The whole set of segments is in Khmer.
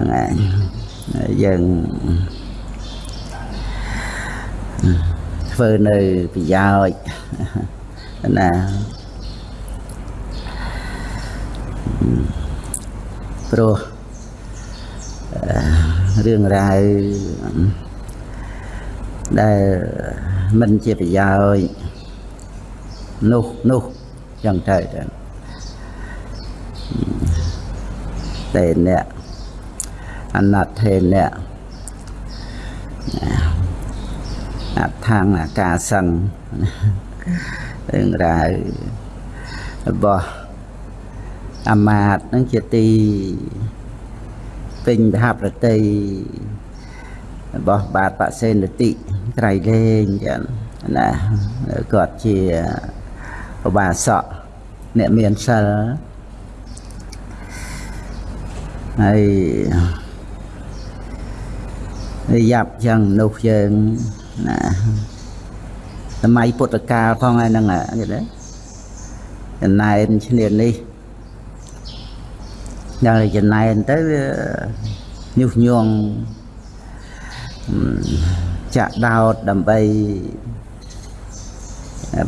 ហ្នឹងហើយយើងធ្វើនៅប្រយោជន៍ណាព្រោះរឿងរ៉ាវដែលមិនជាប្រយោជន៍នោះនោះចឹងទៅចឹងតែអ្នក អណដ្ឋេអ្នកអថាងអាការសឹងរឿងរ៉ាវរបស់អាមាតនឹងជាទីពេញមហាប្រតិរបស់បាទបសេនតិត្រៃលេងចឹងណាគាត់ជាឧបាសកអ្នកមានសិលហើយ យ៉ាប់ចឹងមនុស្សយើងណាសម័យពុទ្ធកាលផងហើយហ្នឹងគេដែរចំណែនឈ្នានេះដល់ចំណែនទៅវាញុះញង់ចាក់ដោតដើម្បី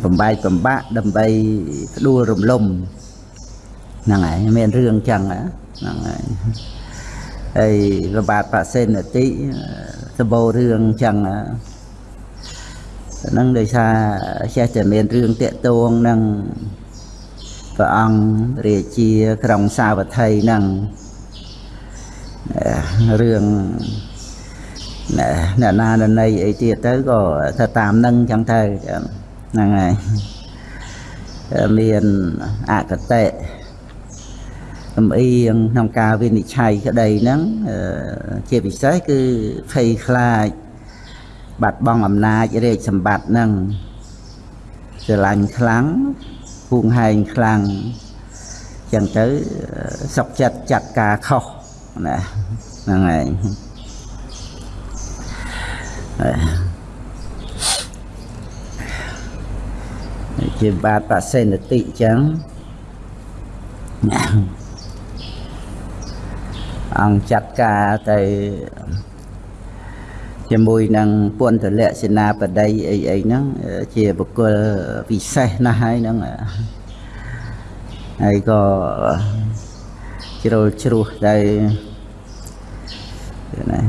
បំបែកបំបាក់ដើម្បីផ្ដួលរំលំហ្នឹងហើយមានរឿងចឹងហ្នឹងហើយ ហើយរបាទបសេនតិសម្បូររឿងចឹងហ្នឹងដោយសារចេះតែមានរឿងតាកតួងនឹងព្រះអង្គរាជាក្រុងសាវត្ថីហ្នឹងរឿងអ្នកណាណីអីទៀតទៅក៏ទៅតាមនឹងចឹងទៅហ្នឹងហើយមានអកតេ កំអៀងក្នុងការវិនិច្ឆ័យក្តីហ្នឹងជាពិសេសគឺភ័យខ្លាចបាត់បង់អំណាចរាជសម្បត្តិហ្នឹងស្រឡាញ់ខ្លាំងភួងហែងខ្លាំងចឹងទៅសុកចិត្តចាត់ការខុសណាហ្នឹងហើយជាបាតបសេនតិចឹង អង្គចាត់ការទៅជាមួយនឹងពុនទលក្ខសេនាបតីអីអីហ្នឹងជាបុគ្គលពិសេសណាស់ហើយហ្នឹងហើយក៏ជ្រុលជ្រោះទៅណា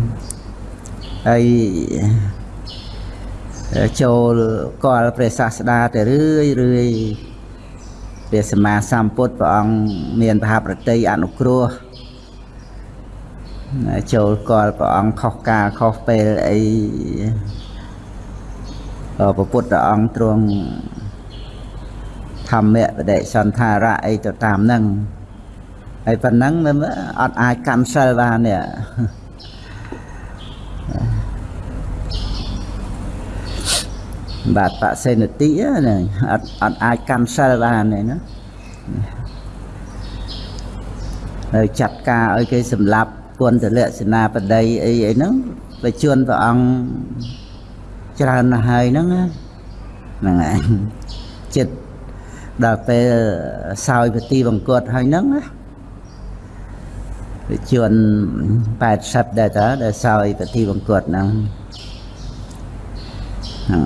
ហើយចូលកលព្រះសាស្តាទៅរឿយរឿយព្រះសម្មាសម្ពុទ្ធព្រះអង្គមានបហាប្រតិអនុគ្រោះ ចូលកលព្រះអង្គខុសការខុសពេលអីព្រះពុទ្ធអង្គទ្រង់ធម្មៈបដិសន្ធារៈអីទៅតាមហ្នឹងហើយប៉ុណ្ណឹងអត់អាចកម្មសិលបាននេះបាទបសេនតិហ្នឹងអត់អត់អាចកម្មសិលបានទេណាហើយចាត់ការឲ្យគេសម្លាប់ គុណតលក្ខណៈបដីអីអីហ្នឹងបើជួនព្រះអង្គច្រើនណាស់ហើយហ្នឹងហ្នឹងឯងចិត្តដល់ពេលសោយពទីបង្គត់ហើយហ្នឹងណាវាជួន80ដែរតើដែលសោយពទីបង្គត់ហ្នឹងហ្នឹង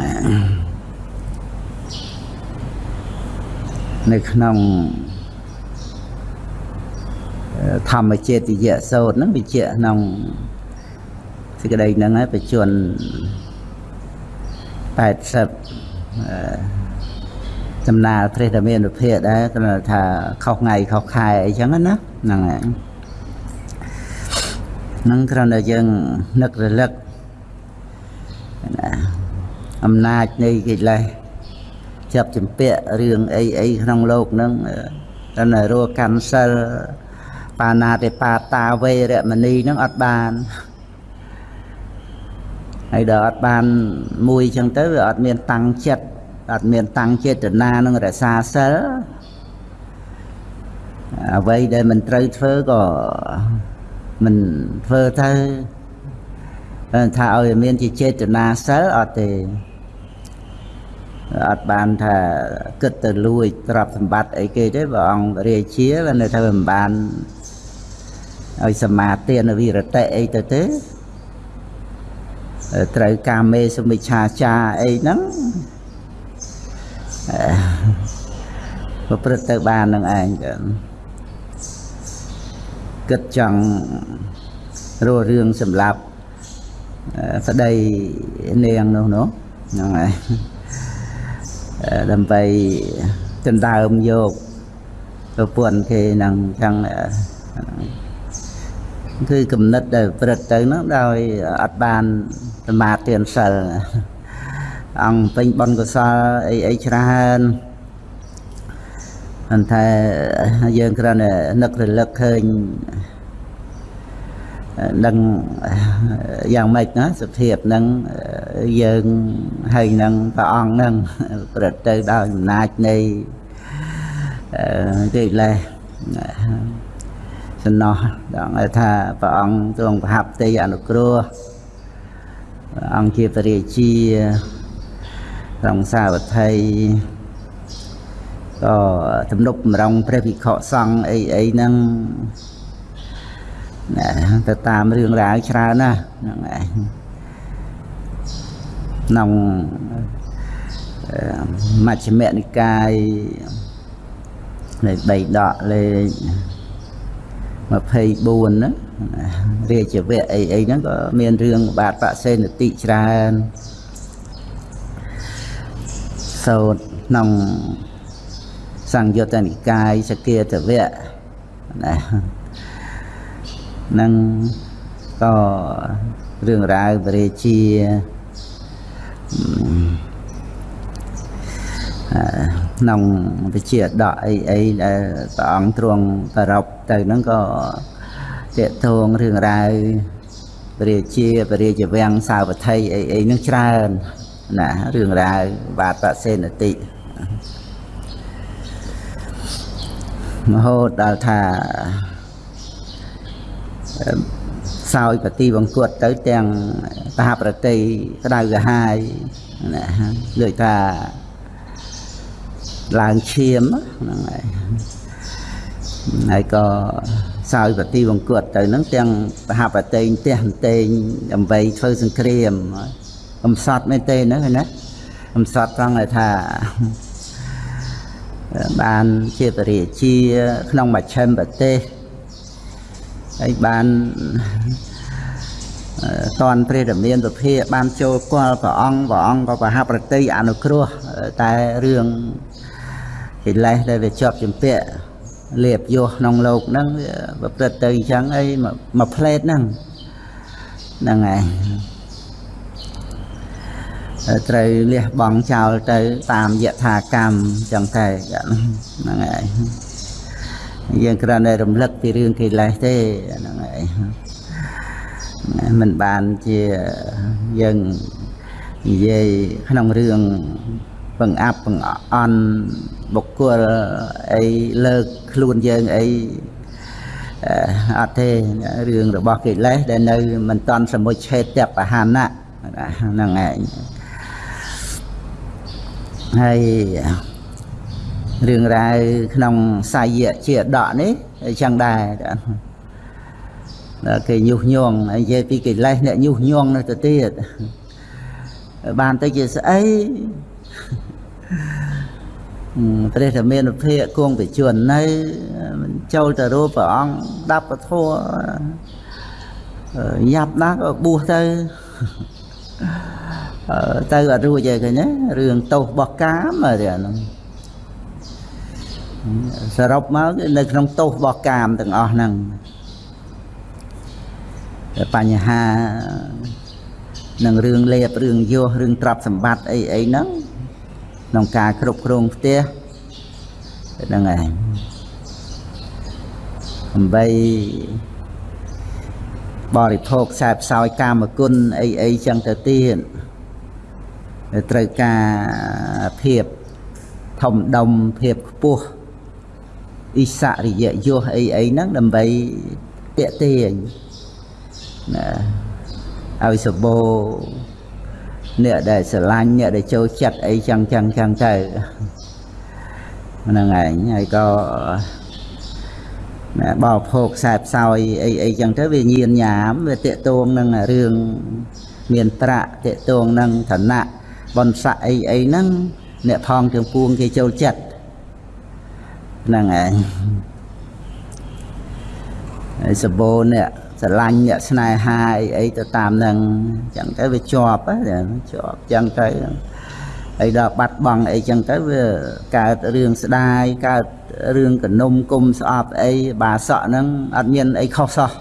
នៅក្នុង ធម្មចេតយៈសោតហ្នឹងវិជ្ជាក្នុងសេចក្តីហ្នឹងហើយបជន80ចំណាលព្រះតមានវិភាកដែរគាត់ថាខុសថ្ងៃខុសខែអីចឹងណាហ្នឹងហើយហ្នឹងគ្រាន់តែយើងនឹករលឹកណាអំណាចនៃកិលេសចាប់ចម្ពាក់រឿងអីអីក្នុងโลกហ្នឹងតែរស់កម្មសិល បាណាតិបាតាវេរមណីហ្នឹងអត់បានហើយដល់អត់បានមួយចឹងទៅវាអត់មានតាំងចិត្តអត់មានតាំងចេតនានឹងរក្សាសិលអ្វីដែលមិនត្រូវធ្វើក៏មិនធ្វើទៅថាឲ្យមានជាចេតនាសិលអត់ទេអត់បានថាគិតទៅលួចទ្រព្យសម្បត្តិអីគេទេព្រះអង្គរាជានៅថាមិនបាន ឲ្យសមាទានវិរតិអីទៅទេត្រូវកាមេសមិច្ឆាចាអីហ្នឹងប្រព្រឹត្តទៅបាននឹងឯងគិតចង់រស់រឿងសម្រាប់ប្តីនាងនោះនោះហ្នឹងហើយដើម្បីដណ្ដើមយកប្រពន្ធគេនឹងចឹង គឺគំនិតដែលព្រឹត្តទៅហ្នឹងដោយអត់បានសមាធិសិលអង្គពេញបុណ្យកុសលអីអីច្រើនអន្តែយើងគ្រាន់តែនឹករលឹកឃើញនឹងយ៉ាងម៉េចណាសភាពហ្នឹងយើងហើយនឹងព្រះអង្គហ្នឹងប្រព្រឹត្តទៅដោយអំណាចនៃកិលេស សំណោះដល់ថាព្រះអង្គទ្រង់ប្រហាប់ទេអនុគ្រោះព្រះអង្គជាពរាជាត្រង់សាវត្ថីក៏ទំនុកបំរុងព្រះវិខសង្ឃអីអីហ្នឹងណាទៅតាមរឿងរ៉ាវច្រើនណាហ្នឹងឯងក្នុងមជ្ឈិមនិកាយលេខ3ដកលេខ 24ណារាជវៈអីអីហ្នឹងក៏មានរឿងបាទបសេនតិច្រើនសោតក្នុងសង្យុត្តនិកាយសគាតវៈណានឹងក៏រឿងរ៉ាវបរិជា ក្នុងវិជាដកអីអីដែលព្រះអង្គទ្រង់ប្ររពទៅហ្នឹងក៏តេតងរឿងរ៉ាវបរិជាបរិជាវាំងសាវត្ថីអីអីហ្នឹងច្រើនណារឿងរ៉ាវបាទបសេនតិមហូតដល់ថាសោយបទីបង្គត់ទៅទាំងសហប្រតិក្តៅកាហាយណាលើកថា ឡើងឈាមហ្នឹងហើយហើយក៏សោយបទីបង្គត់ទៅហ្នឹងទាំងសហប្រតិផ្ទះតេងដើម្បីធ្វើសង្គ្រាមកំសត់មែនទេហ្នឹងណាកំសត់ត្រង់ថាបានជាពរាជា ក្នុងមជ្ឈិមប្រទេសហើយបានតនព្រះរាមាសុភាបានចូលគាល់ព្រះអង្គព្រះអង្គក៏ប្រហាប្រតិអនុគ្រោះតែរឿង កិលេសដែលវាជាប់ជំពាក់លៀបយោក្នុងលោកហ្នឹងប្រព្រឹត្តទៅអញ្ចឹងអីមួយផ្លេតហ្នឹងហ្នឹងហើយត្រូវលះបង់ចោលទៅតាមយថាកម្មចឹងតែហ្នឹងហើយយើងគ្រាន់តែរំលឹកពីរឿងកិលេសទេហ្នឹងហើយមិនបានជាយើងនិយាយក្នុងរឿងបង្អាប់បង្អន់ បុគ្គលអីលើកខ្លួនយើងអីអត់ទេរឿងរបស់កិលេសដែលនៅមិនតន់សមុជឆេតបហានៈហ្នឹងឯងហើយរឿងរ៉ាវក្នុងសាយៈជាដកនេះអញ្ចឹងដែរគេញុះញង់និយាយពីកិលេសអ្នកញុះញង់នៅទៅទៀតបានទៅជាស្អី ព្រះធមានភិកគង់វិជននៅចូលទៅរូបព្រះអង្គដាប់ពធញាប់ណាស់ក៏បួសទៅទៅអត់រួចទេឃើញទេរឿងទោសរបស់កាមទេអាហ្នឹងសរុបមកនៅក្នុងទោសរបស់កាមទាំងអស់ហ្នឹងបញ្ហានឹងរឿងលេបរឿងយោះរឿងទ្រព្យសម្បត្តិអីអីហ្នឹង ក្នុងការគ្រប់គ្រងផ្ទះហ្នឹងឯងដើម្បីបរិភោគខ្សែផ្សោយកាមគុណអីអីចឹងទៅទៀតត្រូវការភាពធំដុំភាពខ្ពស់អិសរិយយោអីអីហ្នឹងដើម្បីតាក់ទាញណាឲ្យសបោ អ្នកដែលស្រឡាញ់អ្នកដែលចូលចិត្តអីចឹងចឹងចឹងទៅហ្នឹងឯងហើយក៏ណាបរិភោគខ្សែផ្សោយអីអីចឹងទៅវាញៀនញ៉ាមវាតេតួងនឹងរឿងមានប្រាក់តេតួងនឹងឋានៈបនស័កអីអីហ្នឹងអ្នកផងទាំងពួងគេចូលចិត្តហ្នឹងឯងហើយសបោអ្នក ស្រឡាញ់អ្នកស្នេហាអីអីទៅតាមនឹងចឹងទៅវាជាប់ជាប់ចឹងទៅហើយដល់បាត់បង់អីចឹងទៅវាកើតរឿងស្ដាយកើតរឿងកនុំគុំស្អប់អីបាសក់ហ្នឹងអត់មានអីខុសសោះ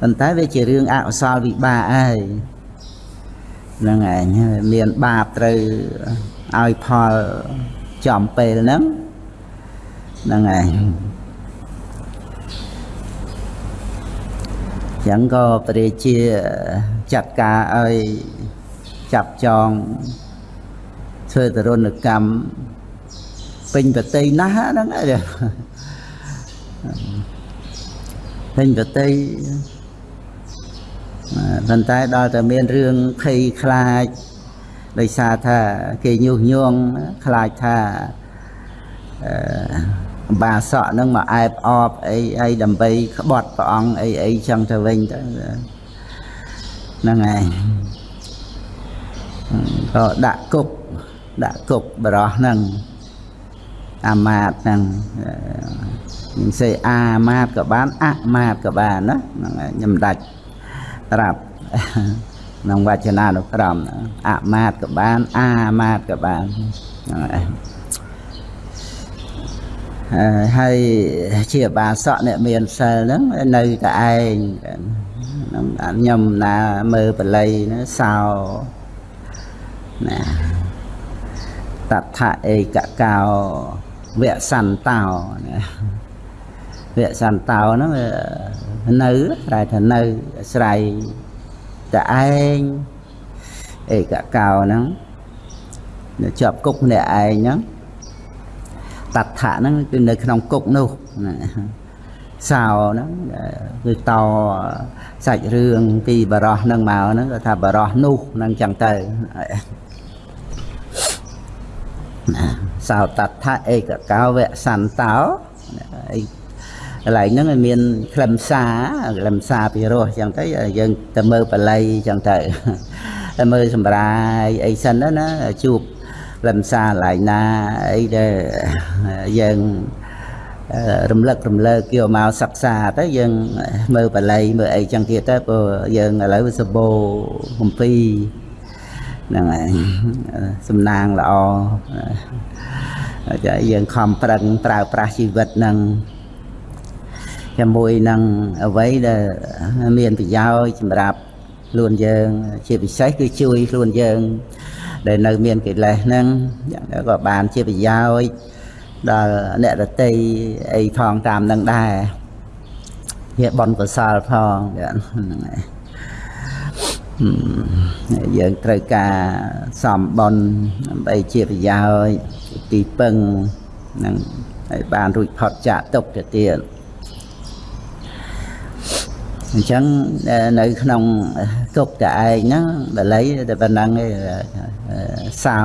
ប៉ុន្តែវាជារឿងអកុសលវិបាកហើយហ្នឹងឯងមានបាបត្រូវឲ្យផលចំពេលហ្នឹងហ្នឹងឯង ចឹងក៏ព្រះជាចាត់ការឲ្យចាប់ចងធ្វើទរណកម្មពេញប្រតិណាស់ហ្នឹងឯងពេញប្រតិប៉ុន្តែដល់តែមានរឿងភ័យខ្លាចដោយសារថាគេញុះញង់ខ្លាចថាអឺ បាសក់នឹងមកអែបអបអីអីដើម្បីក្បត់ព្រះអង្គអីអីចឹងទៅវិញទៅហ្នឹងឯងក៏ដាក់គុកដាក់គុកបរោះហ្នឹងអាមាតហ្នឹងនឹងសេអាមាតក៏បានអមាតក៏បានណាហ្នឹងខ្ញុំដាច់ត្រាប់ក្នុងវចនានុក្រមអមាតក៏បានអាមាតក៏បានហ្នឹង ហើយជាបាសកអ្នកមានសិលហ្នឹងនៅតែឯងខ្ញុំខ្ញុំណាមើលបល័យណាសោណាតថអេកកោវសន្តោណាវសន្តោហ្នឹងនៅតែថានៅស្រ័យតែឯងអេកកោហ្នឹងនៅជាប់គុកម្នាក់ឯងហ្នឹង តថៈហ្នឹងគឺនៅក្នុងគុកនោះសោហ្នឹងគឺតសាច់រឿងពីបរោះហ្នឹងមកហ្នឹងគាត់ថាបរោះនោះហ្នឹងចឹងទៅសោតថៈឯកកោវសន្តោអីកន្លែងហ្នឹងមានខ្លឹមសារខ្លឹមសារពីរោះចឹងទៅយើងទៅមើលបល័យចឹងទៅទៅមើលសម្រាយអីសិនណាជួបខ្លឹមសារកន្លែងណាអីដែលយើងរំលឹករំលើកយកមកសិក្សាទៅយើងមើលបល័យមើលអីចឹងទៀតទៅព្រោះយើងឥឡូវសបោកំពីហ្នឹងហើយសំណាងល្អចាយើងខំប្រឹងប្រើប្រាស់ជីវិតនឹងជាមួយនឹងអ្វីដែលមានប្រយោជន៍សម្រាប់ខ្លួនយើង ជាពិសេសគឺជួយខ្លួនយើង ដែលនៅមានកិលេសហ្នឹងក៏បានជាប្រយោជន៍ដល់អ្នករតីអីផងតាមនឹងដែរជាបនកសលផងហ្នឹងហើយយើងត្រូវការសំបនដើម្បីជាប្រយោជន៍ទីពឹងនឹងឲ្យបានរួចផុតចាកទុក្ខទៅទៀត អញ្ចឹងនៅក្នុងទុកតែឯងហ្នឹងបល័យតែប៉ុណ្ណឹងឯងសោ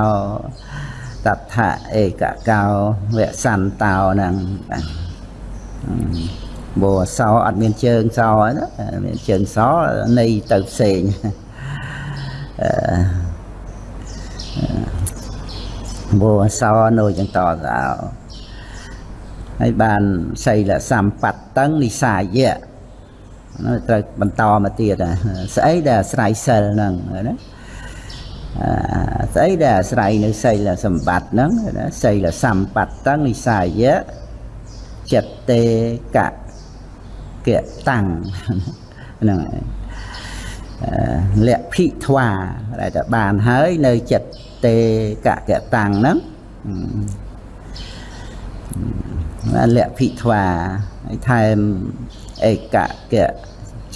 តថៈឯកកោវសន្តោហ្នឹងបោសោអត់មានជើងសោណាមានជើងសោនៃទៅផ្សេងបោសោនៅចឹងតសោហើយបានសីលសម្បត្តិតឹងនិសាយៈ ត្រូវបន្តមកទៀតស្អីដែលអាស្រ័យសិលហ្នឹងណាស្អីដែលអាស្រ័យនៅសីលសម្បត្តិហ្នឹងណាសីលសម្បត្តិតឹងនិសាយៈចិត្តតេកៈកៈតាំងហ្នឹងហើយលក្ភិធ្វាដែលតែបានហើយនៅចិត្តតេកៈកៈតាំងហ្នឹងលក្ភិធ្វាហើយថែម ឯកៈកៈ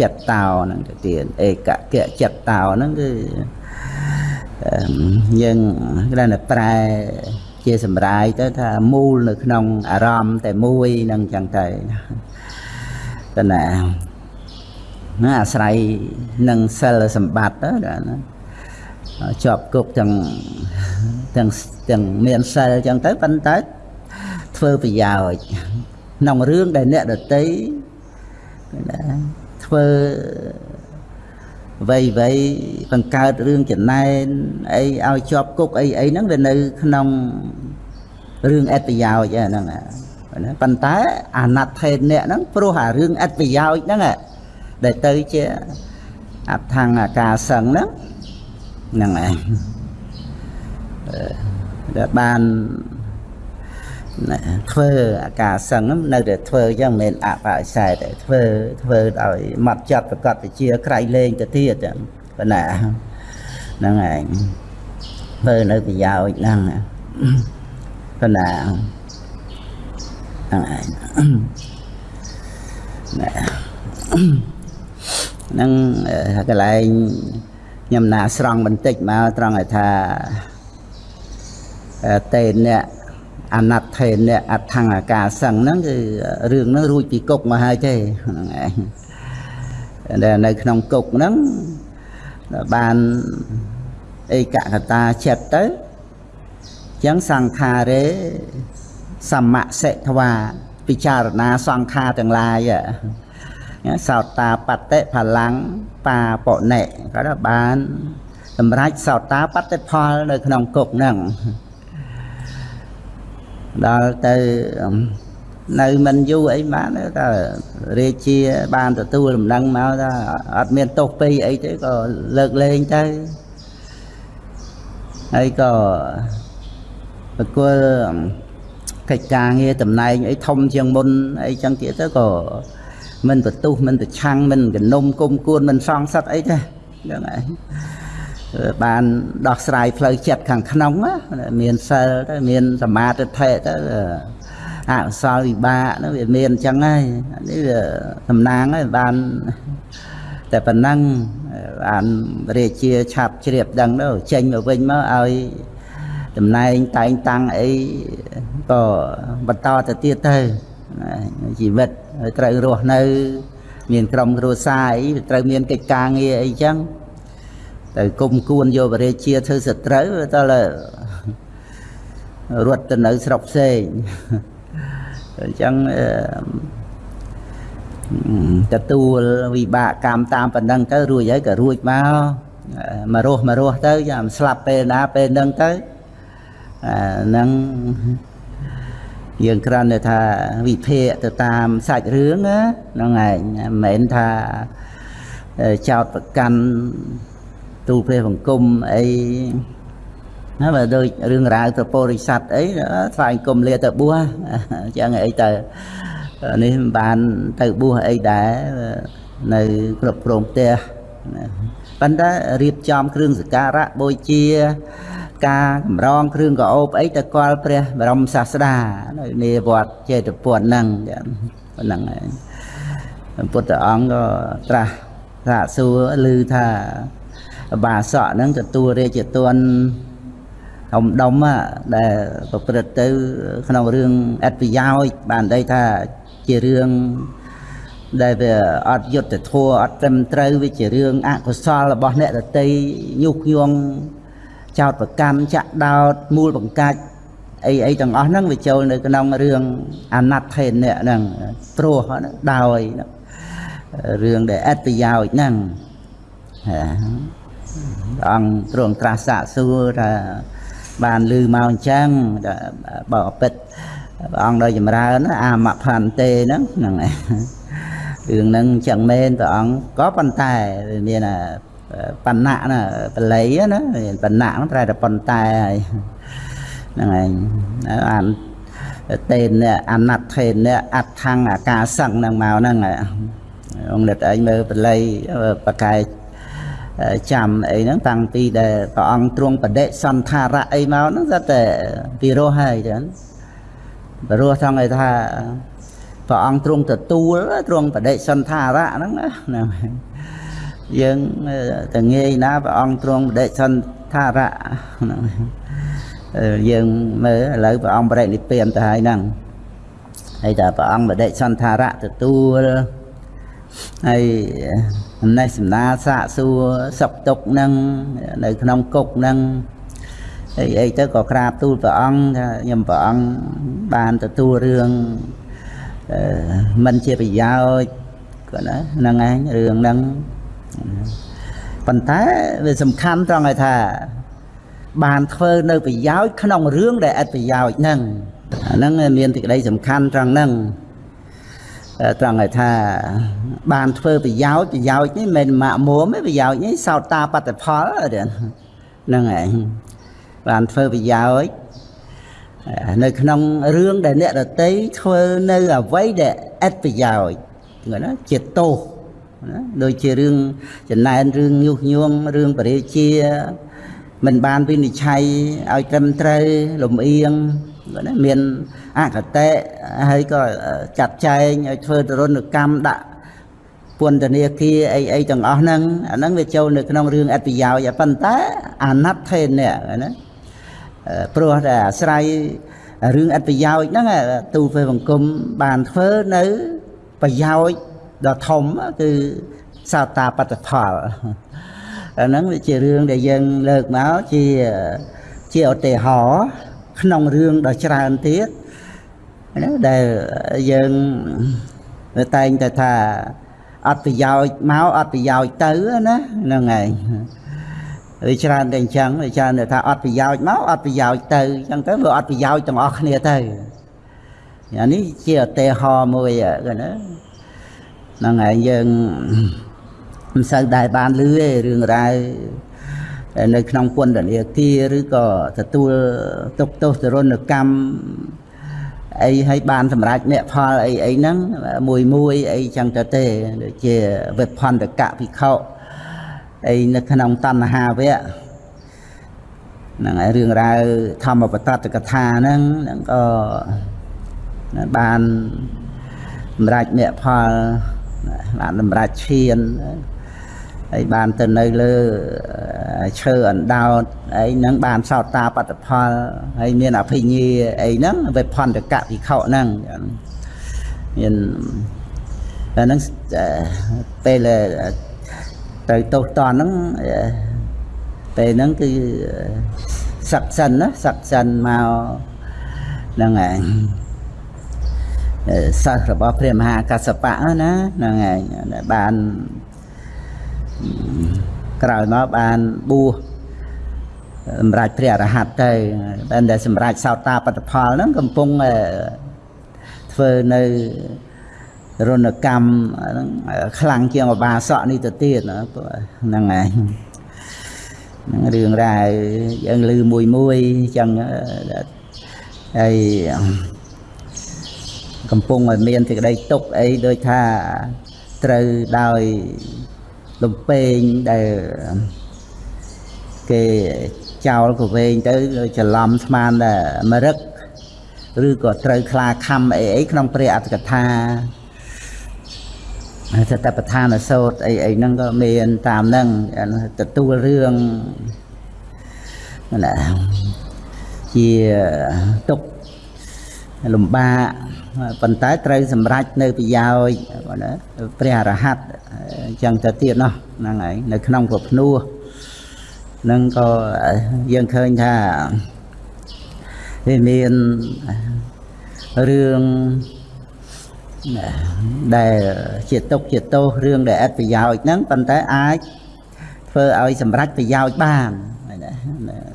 ចិត្តតោហ្នឹងទៅទៀតឯកៈកៈចិត្តតោហ្នឹងគឺយើងគេថាប្រែជាសម្រាយទៅថាមូលនៅក្នុងអារម្មណ៍តែមួយនឹងចឹងទៅតើណាណាអាស្រ័យនឹងសិលសម្បត្តិទៅណាជាប់គុកទាំងទាំងទាំងមានសិលចឹងទៅប៉ុន្តែធ្វើប្រយោជន៍ក្នុងរឿងដែលអ្នកដតី ណាធ្វើវ័យវ័យបង្កើតរឿងចំណែនអីឲ្យជាប់គុកអីអីហ្នឹងវានៅក្នុងរឿងអត្តប្រយោជន៍ហ្នឹងណាប៉ុន្តែអាណត្តិថេនអ្នកហ្នឹងព្រោះអារឿងអត្តប្រយោជន៍ហ្នឹងដែលទៅជាអដ្ឋង្គអាការសឹងហ្នឹងហ្នឹងឯងដែលបាន ធ្វើអាការសឹងនៅតែធ្វើអញ្ចឹងមិនមែនអបអិសេសទេធ្វើធ្វើដោយម៉ត់ចិត្តប្រកបវិជាក្រៃលែងទៅទៀតប៉ុណ្ណាហ្នឹងឯងធ្វើនៅប្រយោជន៍ហ្នឹងប៉ុណ្ណាហ្នឹងឯងណាហ្នឹងកន្លែងខ្ញុំណាស្រង់បន្តិចមកត្រង់ឲ្យថាតេនអ្នក អណត្តថេនអ្នកអថង្អាការសឹងហ្នឹងគឺរឿងហ្នឹងរួចពីគុកមកហើយទេហ្នឹងឯងដែលនៅក្នុងគុកហ្នឹងបានឯកកតាចិត្តទៅចឹងសង្ខារេសមសិទ្ធវាពិចារណាសង្ខារទាំងឡាយសោតាបតិផលាំងបាបនិគាត់បានសម្រាប់សោតាបតិផលនៅក្នុងគុកហ្នឹង ដល់ទៅនៅមិនយូរអីបានតែរាជាបានទទួលដំណឹងមកថាអត់មានទោសពីអីទេក៏លើកលែងទៅហើយក៏ប្រគល់កិច្ចការងារតំណែងអីធំជាងមុនអីចឹងទៀតទៅក៏មិនបន្ទុះមិនប្រឆាំងមិនកនុំគុំគួនមិនសងសឹកអីទេហ្នឹងហើយ បានដោះស្រាយផ្លូវចិត្តខាងក្នុងមានសិលទៅមានសមាធិទៅអកុសលវិបាកនោះវាមានអញ្ចឹងហើយនេះវាតំណាងហើយបានតែប៉ុណ្ណឹងបានរាជាឆាប់ជ្រាបដឹងទៅចេញមកវិញមកឲ្យតំណែងតែងតាំងអីក៏បន្តទៅទៀតទៅជីវិតត្រូវរស់នៅ មានក្រុមគ្រួសារអីត្រូវមានកិច្ចការងារអីចឹង ទៅគុំគួនយកបរិជាធ្វើសត្រូវតើរត់ទៅនៅស្រុកផ្សេងអញ្ចឹងទទួលវិបាកកម្មតាមប៉ុណ្ណឹងទៅរួចហើយក៏រួចមកមករស់មករស់ទៅចាំស្លាប់ពេលណាពេលហ្នឹងទៅហ្នឹងយើងគ្រាន់តែថាវិភាគទៅតាមសាច់រឿងហ្នឹងឯងមិនមែនថាចោតប្រកាន់ ទូលព្រះបង្គំអីណាបើដូចរឿងរ៉ាវទៅពោរិស័ទអីថ្វាយគុំលាទៅបួសអញ្ចឹងអីទៅនេះបានទៅបួសអីដែរនៅគ្រប់គ្រងផ្ទះប៉ុន្តែរៀបចំគ្រឿងសក្ការៈបូជាការកម្រងគ្រឿងកោបអីទៅគាល់ព្រះបរមសាស្តានៅនាវត្តចេតពុនហ្នឹងប៉ុណ្ណឹងឯងពុទ្ធអង្គក៏ត្រាស់ថាសួរឮថា បាសកហ្នឹងទទួលរាជទនធំដុំដែលប្រព្រឹត្តទៅក្នុងរឿងអត្តប្រយោជន៍បានដីថាជារឿងដែលវាអត់យុត្តិធម៌អត់ត្រឹមត្រូវវាជារឿងអកុសលរបស់អ្នកដតីញុះញង់ចោតប្រកម្មចាក់ដោតមូលបង្កាច់អីអីទាំងអស់ហ្នឹងវាចូលនៅក្នុងរឿងអាណត្តិថេននេះហ្នឹងព្រោះដោយរឿងដែលអត្តប្រយោជន៍ហ្នឹងព្រះ អង្គទ្រង់ត្រាស់សាកសួរថាបានលឺមកអញ្ចឹងបើអពិតព្រះអង្គដោយចម្រើនអាមផន្ទេហ្នឹងហ្នឹងរឿងហ្នឹងអញ្ចឹងមែនព្រះអង្គក៏ប៉ុន្តែវាមានបណ្ណៈណាបល័យណាបណ្ណៈហ្នឹងប្រែតែប៉ុន្តែហើយហ្នឹងឯងអានតេនអាណត្តិថេនអដ្ឋੰអាការសឹងហ្នឹងមកហ្នឹងអង្គនិតឯងមើលបល័យបកែ ចាំអីហ្នឹងតាំងពីដែលព្រះអង្គទ្រង់បដិសន្ធារៈអីមកហ្នឹងស្តែពីរោះហើយចឹងបរោះថងឲ្យថាព្រះអង្គទ្រង់ទទួលទ្រង់បដិសន្ធារៈហ្នឹងណាយើងតងាយណាព្រះអង្គទ្រង់បដិសន្ធារៈហ្នឹងយើងមើលឥឡូវព្រះអង្គបរិនិព្វានទៅហើយហ្នឹងហើយតែព្រះអង្គបដិសន្ធារៈទទួលហើយអំ ណេះសំណាលសាកសួរសុខទុក្ខនឹងនៅក្នុងគុកនឹងអីអីទៅក៏ក្រាបទូលព្រះអង្គថាខ្ញុំព្រះអង្គបានទទួលរឿងអឺមិនជាប្រយោជន៍គាត់ណាហ្នឹងឯងរឿងហ្នឹងប៉ុន្តែវាសំខាន់ត្រង់ឲ្យថា បានធ្វើនៅប្រយោជន៍ក្នុងរឿងដែលឥតប្រយោជន៍ហ្នឹងអាហ្នឹងមានទីក្តីសំខាន់ត្រង់ហ្នឹង ត្រង់ឲ្យថា បានធ្វើប្រយោជន៍ប្រយោជន៍នេះមិនម៉ាក់មួមទេប្រយោជន៍នេះសោតតាបត្តផលហ្នឹងឯងបានធ្វើប្រយោជន៍នៅក្នុងរឿងដែលអ្នកដតីធ្វើនៅអ្វីដែលឥតប្រយោជន៍ហ្នឹងណាជាទោសណាដូចជារឿងចំណែនរឿងញុះញង់រឿងបរិជាមិនបានវិនិច្ឆ័យឲ្យត្រឹមត្រូវលំអៀង ណាមានអកតេហើយក៏ចាត់ចែងឲ្យធ្វើទរណកម្មដាក់ពន្ធនាគារអីអីទាំងអស់ហ្នឹងអាហ្នឹងវាចូលនៅក្នុងរឿងអត្តប្រយោជន៍ប៉ុន្តែអាណត្តិថេននេះណាព្រោះតែអាស្រ័យរឿងអត្តប្រយោជន៍ហ្នឹងទូពេលបង្គំបានធ្វើនៅប្រយោជន៍ដ៏ធំគឺសោតាបត្តផលអាហ្នឹងវាជារឿងដែលយើងលើកមកជាជាឧទាហរណ៍ ក្នុងរឿងដ៏ច្រើនទៀតណាដែលយើងតែងតែថាអត់ប្រយោជន៍មកអត់ប្រយោជន៍ទៅណាហ្នឹងហើយវាច្រើនតែអញ្ចឹងវាច្រើនតែថាអត់ប្រយោជន៍មកអត់ប្រយោជន៍ទៅអញ្ចឹងទៅវាអត់ប្រយោជន៍ទាំងអស់គ្នាទៅអានេះជាឧទាហរណ៍មួយណាហ្នឹងហើយយើងមិនសូវដែលបានលឺទេរឿងរ៉ាវ នៅក្នុងពន្ធនាគារឬក៏ទទួលទុកទោសទរណកម្មអីឲ្យបានសម្រេចអ្នកផលអីអីហ្នឹងមួយមួយអីចឹងទៅទេដូចជាវិផន្តកភិក្ខុអីនៅក្នុងតណ្ហាវៈហ្នឹងហើយរឿងរ៉ាវធម្មបតតកថាហ្នឹងហ្នឹងក៏បានសម្រេចអ្នកផលបានសម្រេចឈាន ហើយបានទៅនៅលើឈើអណ្ដោតអីហ្នឹងបានសោតតាបត្តផលហើយមានអភិញ្ញាអីហ្នឹងវិផន្តកវិខហ្នឹងមានតែហ្នឹងពេលទៅទោសតនហ្នឹងពេលហ្នឹងគឺសឹកសិនណាសឹកសិនមកហ្នឹងហើយសិស្សរបស់ព្រះមហាកសបៈណាហ្នឹងហើយបាន ក្រោយមកបានបួសសម្រាប់ព្រះអរហន្តទៅតែដែលសម្រាប់សោតាបត្តផលហ្នឹងកំពុងធ្វើនៅរណកម្មហ្នឹងខ្លាំងជាងអបាសកនេះទៅទៀតហ្នឹងហើយហ្នឹងរឿងរ៉ាវយើងឮមួយមួយអញ្ចឹងហើយកំពុងឲ្យមានសេចក្តីទុកអីដូចថាត្រូវដោយ លំពេងដែលគេចោលក៏វែងទៅច្រឡំស្មានតែមរឹកឬក៏ត្រូវខ្លាខំអីអីក្នុងព្រះអត្តកថាសតបឋានសោតអីអីហ្នឹងក៏មានតាមហ្នឹងទទួលរឿងណាជាទុក លំបាកប៉ុន្តែត្រូវសម្រេចនៅប្រយោជន៍ណាព្រះអរហន្តអញ្ចឹងទៅទៀតណោះហ្នឹងហើយនៅក្នុងប្រភ្នោះនឹងក៏យើងឃើញថាវាមានរឿងដែលជាទុកជាទោសរឿងដែលអត់ប្រយោជន៍ហ្នឹងប៉ុន្តែអាចធ្វើឲ្យសម្រេចប្រយោជន៍បាន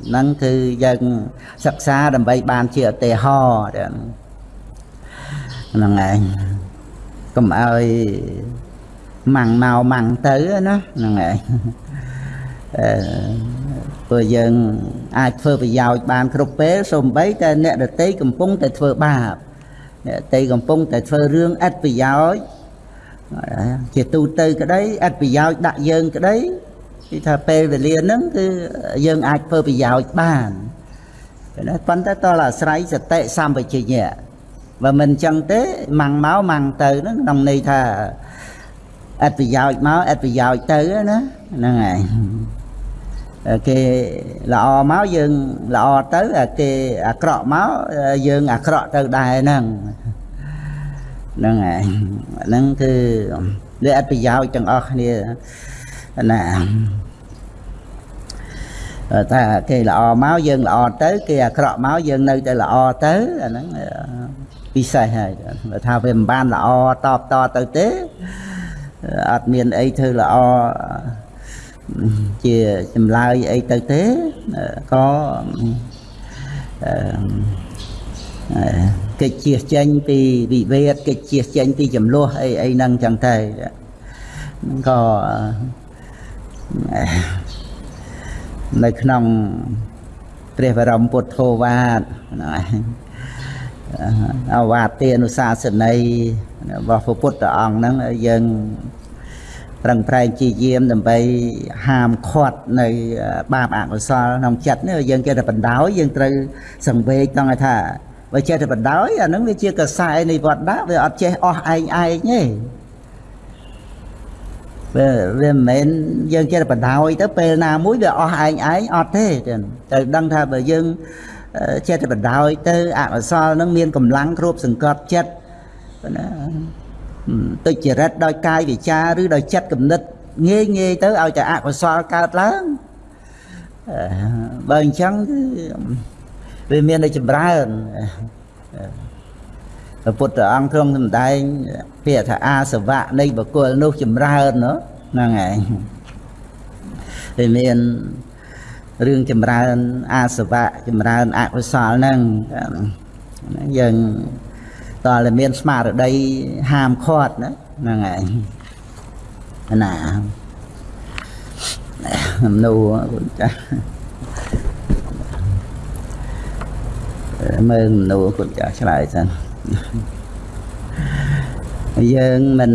ហ្នឹងគឺយើងសិក្សាដើម្បីបានជាឧទាហរណ៍ ហ្នឹងឯងកុំឲ្យម៉ាំងមកម៉ាំងទៅណាហ្នឹងឯងអឺព្រោះយើងអាចធ្វើប្រយោជន៍បានគ្រប់ពេលសូម្បីតែអ្នកដតីកំពុងតែធ្វើបាបអ្នកដតីកំពុងតែធ្វើរឿងឥតប្រយោជន៍ជាទូទៅក្តីឥតប្រយោជន៍ដាក់យើងក្តីគឺថាពេលវេលាហ្នឹងគឺយើងអាចធ្វើប្រយោជន៍បានណាប៉ុន្តែតើអាស្រ័យសតិសម្បជញ្ញៈ បើមិនអញ្ចឹងទេម៉ាំងមកម៉ាំងទៅហ្នឹងក្នុងន័យថាអត្តប្រយោជន៍មកអត្តប្រយោជន៍ទៅណាហ្នឹងហើយគេល្អមកយើងល្អទៅគេអាក្រក់មកយើងអាក្រក់ទៅដែរហ្នឹងហ្នឹងហើយហ្នឹងគឺលើអត្តប្រយោជន៍ទាំងអស់គ្នាណាតែគេល្អមកយើងល្អទៅ គេអាក្រក់មកយើងនៅតែល្អទៅអាហ្នឹង ពិសេសហើយបើថាវាមិនបានល្អតបតទៅទេអត់មានអីធ្វើល្អជាចម្លើយអីទៅទេក៏កិច្ចជៀសចេញពីវិវេតកិច្ចជៀសចេញពីចំនួនអីអីហ្នឹងចឹងទៅក៏នៅក្នុងព្រះបរមពុទ្ធោវាទ អវាទានុសាសនីរបស់ព្រះពុទ្ធអង្គហ្នឹងយើងប្រឹងប្រែងជាយាមដើម្បីហាមឃាត់នៅបាបអកុសលក្នុងចិត្តនេះយើងចេះតែបណ្ដោយយើងត្រូវសង្វេគតង់ថាបើចេះតែបណ្ដោយអានឹងវាជាកសែនៃវត្តដាក់វាអត់ចេះអស់ឯងឯងទេវាវាមិនមែនយើងចេះតែបណ្ដោយទៅពេលណាមួយវាអស់ឯងឯងអត់ទេត្រូវដឹងថាបើយើង ចេះតែបណ្ដោយទៅអកុសលនឹងមានកម្លាំងគ្របសង្កត់ចិត្តណាទុច្ចរិតដោយកាយវិការឬដោយចិត្តគំនិតងាយងាយទៅឲ្យតែអកុសលកើតឡើងបើអញ្ចឹងគឺវាមានតែចម្រើនព្រះពុទ្ធអង្គទ្រង់សម្ដែងពាក្យថាអាសវៈនៃបុគ្គលនោះចម្រើនហ្នឹងឯងវាមាន រឿងចម្រើនអាសវៈចម្រើនអកុសលហ្នឹងយើងតើមានស្មារតីហាមឃាត់ណាហ្នឹងឯងណាមនុស្សចាស់មើលមនុស្សគុណចាស់ឆ្លើយសិនយើងមិន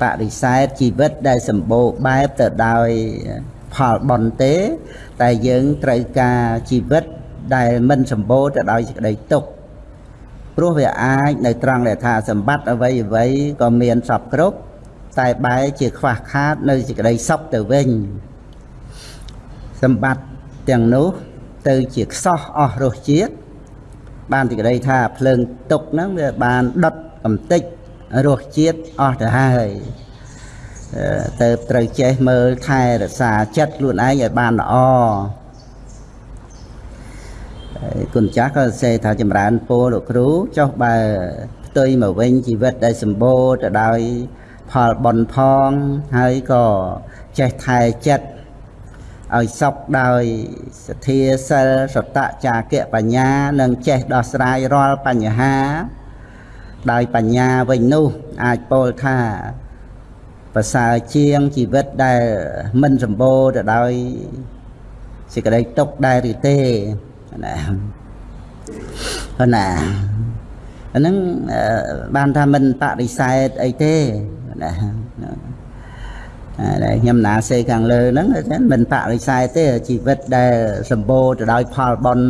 បដិសេធជីវិតដែលសម្បូរបែបទៅដោយ ផលបន់ទេ តែយើងត្រូវការជីវិតដែលមិនសម្បូរទៅដោយសេចក្តីទុក្ខព្រោះវាអាចនៅត្រង់ដែលថាសម្បត្តិអ្វីអ្វីក៏មានសពគ្រប់តែបែរជាខ្វះខាតនៅសេចក្តីសុខទៅវិញសម្បត្តិទាំងនោះទៅជាខ្សោះអស់រសជាតិបានទីក្តីថាភ្លើងទុកហ្នឹងវាបានដុតកំតិចរសជាតិអស់ទៅហើយ ទៅត្រូវចេះមើលថែរក្សាចិត្តខ្លួនឯងឲ្យបានល្អគុណចាស់ក៏សរសេរថាចម្រើនពរលោកគ្រូចុះបើផ្ទុយមកវិញជីវិតដែលសម្បូរទៅដោយផលបន់ផងហើយក៏ចេះថែចិត្តឲ្យសុខដោយសទ្ធាសិលសតចាគៈបញ្ញានិងចេះដោះស្រាយរាល់បញ្ហាដោយបញ្ញាវិញនោះអាចពោលថា ប្រសើរជាងជីវិតដែលមិនសម្បូរទៅដោយសេចក្តីទុក្ខដែរឬទេណាណាអាហ្នឹងបានថាមិនបដិសេធអីទេណាដែលខ្ញុំណាសេខាងលើហ្នឹងមិនបដិសេធទេជីវិតដែលសម្បូរទៅដោយផលបុណ្យ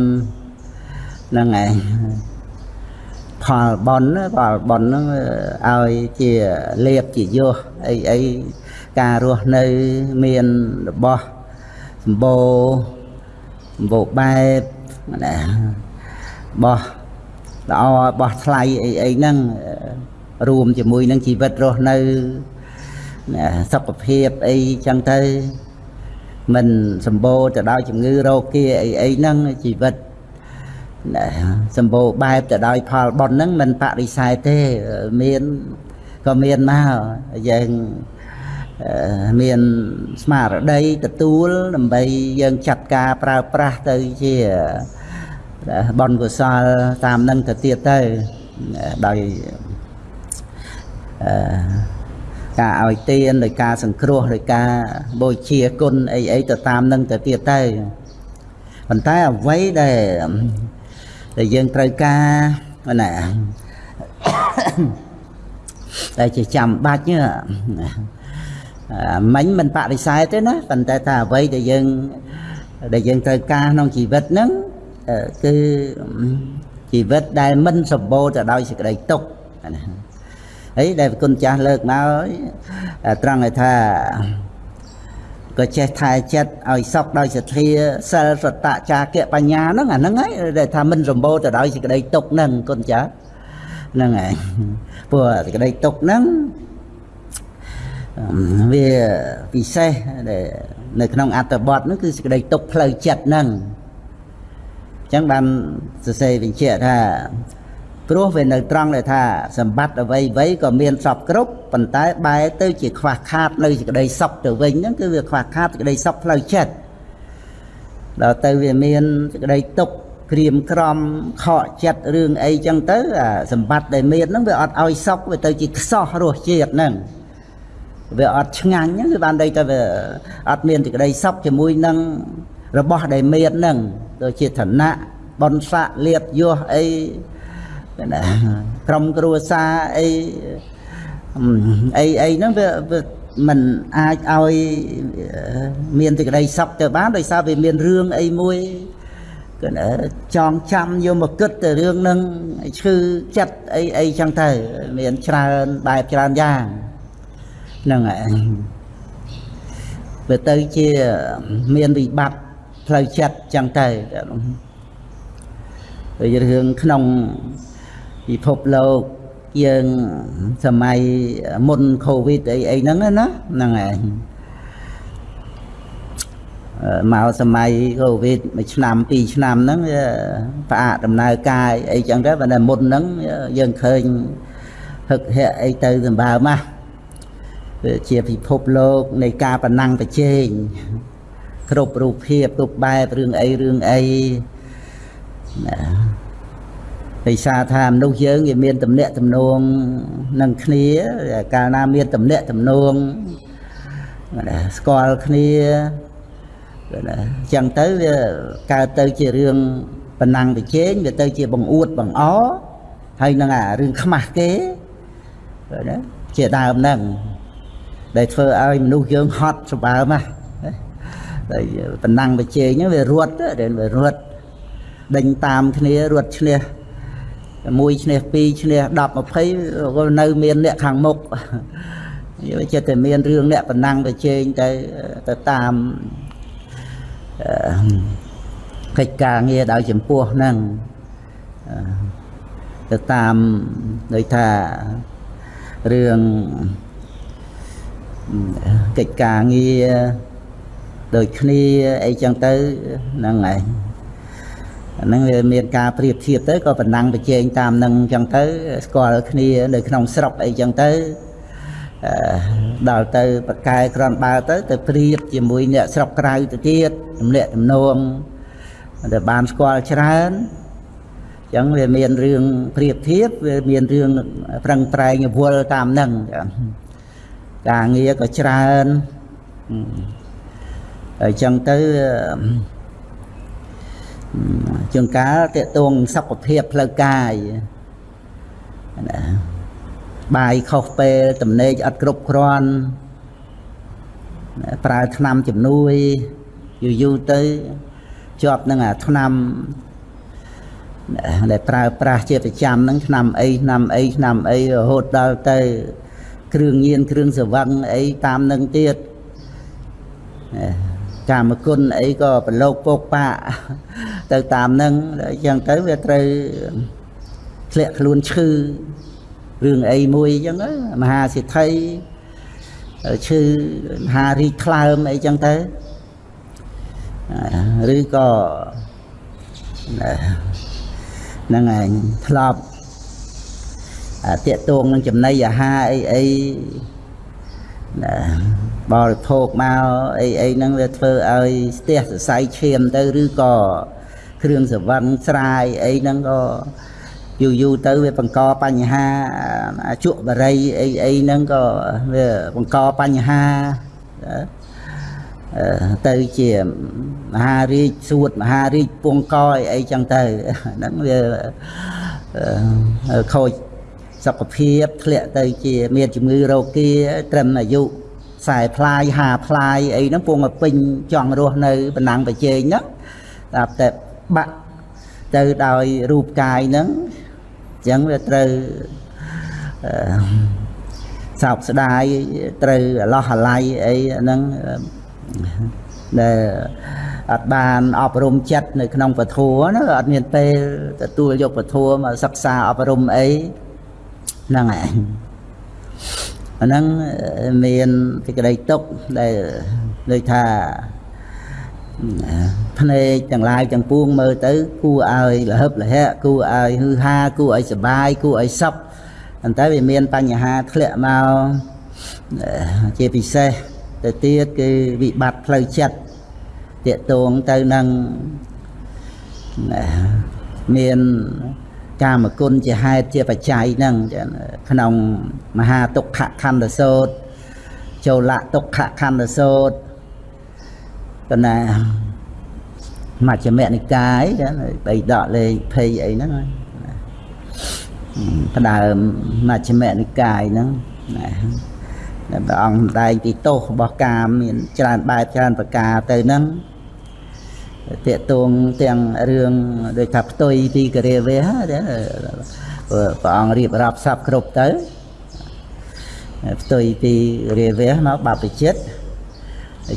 ហ្នឹងឯង ផលបុណ្យផលបុណ្យហ្នឹងឲ្យជាលៀបជាយោអីអីការរស់នៅមានរបស់សម្បូរសម្បូរបែបណាបោះល្អបោះថ្លៃអីអីហ្នឹងរួមជាមួយនឹងជីវិតរស់នៅសុខភាពអីចឹងទៅមិនសម្បូរទៅដោយជំងឺរោគាអីអីហ្នឹងជីវិត សម្បូរបែបទៅដោយផលបុណ្យហ្នឹងមិនបរិស័យទេមានក៏មានមកយើងមានស្មារតីទទួលដើម្បីយើងចាត់ការប្រើប្រាស់ទៅជាបនកុសលតាមនឹងទៅទៀតទៅដោយអឺការឲ្យទានដោយការសង្គ្រោះដោយការបូជាគុណអីអីទៅតាមនឹងទៅទៀតទៅប៉ុន្តែអ្វីដែល ដែលយើងត្រូវការណាតែជាចាំបាច់មិញមិនបដិសេធទេណាប៉ុន្តែថាអ្វីដែលយើងដែលយើងត្រូវការក្នុងជីវិតហ្នឹងគឺជីវិតដែលមិនសម្បូរទៅដោយសេចក្តីទុក្ខណាហើយដែលគុណចាស់លើកមកត្រង់ឲ្យថា ក៏ចេះថែចិត្តឲ្យសពដោយសទ្ធាសិលសតចាគៈបញ្ញាហ្នឹងអាហ្នឹងហើយដែលថាមិនសម្បូរទៅដោយសេចក្តីទុក្ខហ្នឹងគុណចាស់ហ្នឹងហើយព្រោះសេចក្តីទុក្ខហ្នឹងវាពិសេសនៅក្នុងអត្តបទហ្នឹងគឺសេចក្តីទុក្ខផ្លូវចិត្តហ្នឹងអញ្ចឹងបានសរសេរបញ្ជាក់ថា ព្រោះវានៅត្រង់ដែលថាសម្បត្តិអ្វីអ្វីក៏មានសពគ្រប់ប៉ុន្តែបែរទៅជាខ្វះខាតនៅសេចក្តីសុខទៅវិញហ្នឹងគឺវាខ្វះខាតសេចក្តីសុខផ្លូវចិត្តដល់ទៅវាមានសេចក្តីទុក្ខក្រៀមក្រំខកចិត្តរឿងអីចឹងទៅអាសម្បត្តិដែលមានហ្នឹងវាអត់ឲ្យសុខវាទៅជាខ្សោះរសជាតិហ្នឹងវាអត់ឆ្ងាញ់ហ្នឹងគឺបានន័យថាវាអត់មានសេចក្តីសុខជាមួយនឹងរបស់ដែលមានហ្នឹងដូចជាឋានៈបុណ្យស័ក្តិលៀបយសអី ណាក្រុមគ្រួសារអីអីអីហ្នឹងវាវាมันអាចឲ្យមានសេចក្តីសុខទៅបានដោយសារវាមានរឿងអីមួយគឺចងចាំយកមកគិតទៅរឿងហ្នឹងឈឺចិត្តអីអីចឹងទៅមានច្រើនបែបច្រើនយ៉ាងហ្នឹងហើយវាទៅជាមានវិបត្តិផ្លូវចិត្តចឹងទៅដូចរឿងក្នុង ពិភពលោកយើងសម័យមុនកូវីដអីអីហ្នឹងណាហ្នឹងឯងមកសម័យកូវីដមួយឆ្នាំពីរឆ្នាំហ្នឹងផ្អាកដំណើរកាយអីចឹងទៅបើតែមុនហ្នឹងយើងឃើញហឹកហែអីទៅសម្បើមកវាជាពិភពលោកនៃការប្រណាំងប្រជែងគ្រប់រូបភាពគ្រប់បែបរឿងអីរឿងអីណា ដោយសារថាមនុស្សយើងវាមានតំណែងតំណងនឹងគ្នាកាលណាមានតំណែងតំណងស្គាល់គ្នាណាអញ្ចឹងទៅវាកើតទៅជារឿងប៉ុណ្ណឹងប្រជែងវាទៅជាបង្អួតបង្អហើយនឹងអារឿងខ្មាស់គេណាជាដើមហ្នឹងដែលធ្វើឲ្យមនុស្សយើងហត់សម្បើមណាតែប៉ុណ្ណឹងប្រជែងហ្នឹងវារត់វារត់ដេញតាមគ្នារត់ឈ្នះ មួយឈ្នះពីរឈ្នះ10 20ក៏នៅមានអ្នកខាងមុខយកចិត្តតែមានរឿងអ្នកប៉ុណ្ណឹងប្រជែងទៅទៅតាមកិច្ចការងារដោយចំពោះហ្នឹងទៅតាមដូចថារឿងកិច្ចការងារដូចគ្នាអីចឹងទៅហ្នឹងហើយ ហ្នឹងវាមានការប្រៀបធៀបទៅក៏ប៉ុណ្ណឹងប្រជែងតាមនឹងចឹងទៅស្គាល់គ្នានៅក្នុងស្រុកអីចឹងទៅដល់ទៅបកែក្រនបើទៅទៅប្រៀបជាមួយអ្នកស្រុកក្រៅទៅទៀតទម្លាក់ទំនងតែបានស្គាល់ច្រើនចឹងវាមានរឿងប្រៀបធៀបវាមានរឿងប្រឹងប្រែងវល់តាមនឹងការងារក៏ច្រើនហើយចឹងទៅ ជួនកាលតេតងសុខភាពផ្លូវកាយណាបាយខុសពេលតំណេកអត់គ្រប់គ្រាន់ប្រើថ្នាំជំនួយយូរយូរទៅជាប់នឹងអាថ្នាំដែលប្រើប្រាស់ជាប្រចាំហ្នឹងថ្នាំអីថ្នាំអីថ្នាំអីរហូតដល់ទៅ គ្រឿងញៀនគ្រឿងសវឹងអីតាមនឹងទៀត កាមគុណអីក៏ប្រឡូកពកប៉ាទៅតាមនឹងអញ្ចឹងទៅវាត្រូវធ្លាក់ខ្លួនឈឺរឿងអីមួយអញ្ចឹងមហាសិទ្ធិឈឺមហារីកថ្លើមអីចឹងទៅឬក៏ហ្នឹងឯងធ្លាប់តាកតងនឹងចំណីអាហារអីអីណា បរិភោគមកអីអីហ្នឹងវាធ្វើឲ្យស្ទះសរសៃឈាមទៅឬក៏គ្រឿងសវឹងស្រាយអីហ្នឹងក៏យូរយូរទៅវាបង្កបញ្ហាជក់បរិយអីអីហ្នឹងក៏វាបង្កបញ្ហាទៅជាមហារាជសួតមហារាជពងកអីអីចឹងទៅហ្នឹងវាខូច សុខភាពធ្លាក់ទៅជា មានជំងឺរោគាត្រឹមអាយុខ្សែផ្លាយ50ផ្លាយអីហ្នឹងពងឲ្យពេញចង់រស់នៅបណ្ណាំងប្រជែងហ្នឹងតែតែបាក់ទៅដោយរូបកាយហ្នឹងអញ្ចឹងវាត្រូវសោកស្ដាយត្រូវអឡោះអាល័យអីហ្នឹងដែលអត់បានអប់រំចិត្តនៅក្នុងពធណាអត់មានពេលទទួលយកពធមកសិក្សាអប់រំអី ហ្នឹងឯងអាហ្នឹងមានសេចក្តីទុកដែលដូចថាភ្នែកទាំងឡាយទាំងពួងមើលទៅ គួរឲ្យលហឹបលហៈគួរឲ្យហឺហាគួរឲ្យសុបាយគួរឲ្យសុខប៉ុន្តែវាមានបញ្ហាធ្លាក់មកជាពិសេសទៅទៀតគឺវិបត្តិផ្លូវចិត្តតកតងទៅនឹងមាន កាមគុណជាហេតុជាបច្ច័យហ្នឹងក្នុងមហាទុក្ខខណ្ឌសោតចូលៈទុក្ខខណ្ឌសោតប៉ុន្តែមជ្ឈមនិកាយចាបីដកលេខ20អីហ្នឹងផ្ដើមមជ្ឈមនិកាយហ្នឹងណាព្រះអង្គសម្ដែងពីទោសរបស់កាមមានច្រើនបែបច្រើនប្រការទៅហ្នឹង តកតងទាំងរឿងដូចថាផ្ទុយពីករាវេព្រះអង្គរៀបរាប់សັບគ្រប់ទៅផ្ទុយពីរាវេមកបព្វជិត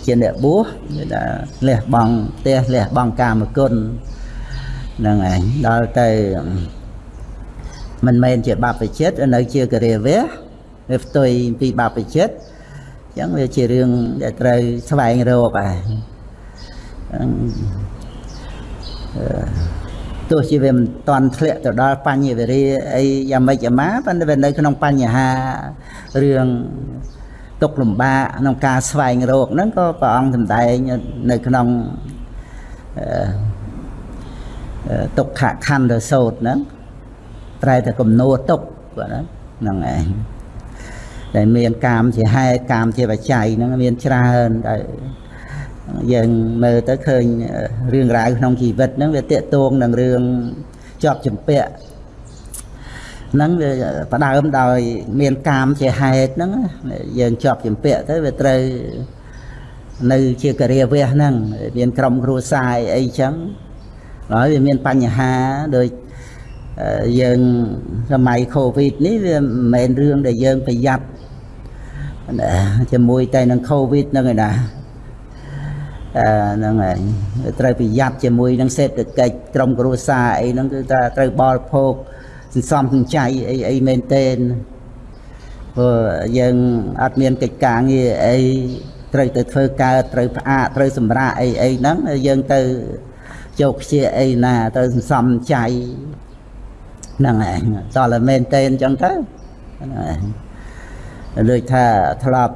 ជាអ្នកបួសគឺថាលះបង់ផ្ទះលះបង់កាមគុណហ្នឹងឯងដល់ទៅមិនមែនជាបព្វជិតនៅជាករាវៈវាផ្ទុយពីបព្វជិតអញ្ចឹងវាជារឿងដែលត្រូវស្វែងរកឯង ទោះជាវាមិនតន់ធ្លាក់ទៅដល់បញ្ញវេរាអីយ៉ាងម៉េចយ៉ាងម៉ាប៉ុន្តែវានៅក្នុងបញ្ហារឿងទុកលំបាកក្នុងការស្វែងរកហ្នឹងក៏ព្រះអង្គសម្ដែងនៅក្នុងទុក្ខខណ្ឌសោតហ្នឹងប្រែតែគំនួទុកគាត់ហ្នឹងឯងដែលមានកាមជាហេតុកាមជាបច្ច័យហ្នឹងមានច្រើនដែល យើងមើលទៅឃើញរឿងរ៉ាវក្នុងជីវិតហ្នឹងវាតេតងនឹងរឿងជាប់ចម្ពាក់ហ្នឹងវាផ្ដើមដោយ មានកាមជាហេតុហ្នឹងយើងជាប់ចម្ពាក់ទៅវាត្រូវនៅជាករាវះហ្នឹងមានក្រុមគ្រួសារអីចឹងហើយវាមានបញ្ហាដូចយើងសម័យកូវីដនេះវាមិនមែនរឿងដែលយើងប្រយ័ត្នជាមួយតែនឹងកូវីដហ្នឹងឯណាអឺ ហ្នឹងហើយត្រូវប្រយ័ត្នជាមួយនឹងសេដ្ឋកិច្ចក្រុមគ្រួសារអីហ្នឹងគឺថាត្រូវបរិភោគសន្សំសំចៃអីអីមែនទេព្រោះយើងអត់មានកិច្ចការងារអីត្រូវទៅធ្វើកើតត្រូវផ្អាកត្រូវសម្រាកអីអីហ្នឹងយើងទៅជោគខ្ជាអីណាទៅសន្សំចៃហ្នឹងឯងតើមែនទេអញ្ចឹងទៅហ្នឹងឯងដូចថាធ្លាប់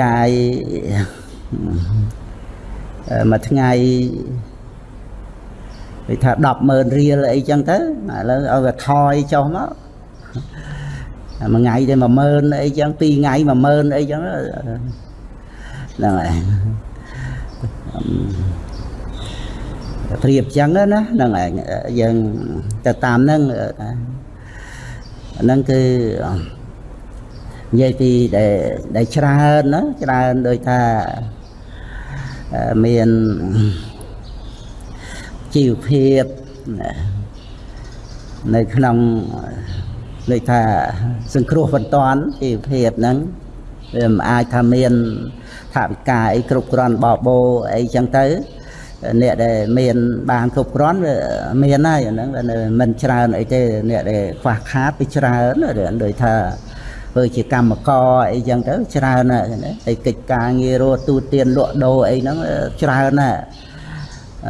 ចាយ មួយថ្ងៃគេថា100000រៀលអីចឹងទៅឥឡូវឲ្យវាថយចុះមកមួយថ្ងៃទៅ10000អីចឹងពីរថ្ងៃ10000អីចឹងហ្នឹងហើយប្រៀបចឹងណាហ្នឹងឯងយើងទៅតាមហ្នឹងហ្នឹងគឺនិយាយពីដែលដែលច្រើនណាច្រើនដូចថា មានជីវភាពនៅក្នុងដូចថាសង្គ្រោះបន្ទាន់ជីវភាពហ្នឹងវាមិនអាចថាមានថាវិការអីគ្រប់គ្រាន់បបោអីចឹងទៅអ្នកដែលមានបានគ្រប់គ្រាន់វាមានហើយអាហ្នឹងមិនច្រើនអីទេអ្នកដែលខ្វះខាតវាច្រើនដូចថា ធ្វើជាកម្មករអីចឹងទៅច្រើនណាស់តែកិច្ចការងាររស់ទូទានលក់ដូរអីហ្នឹងច្រើនណាស់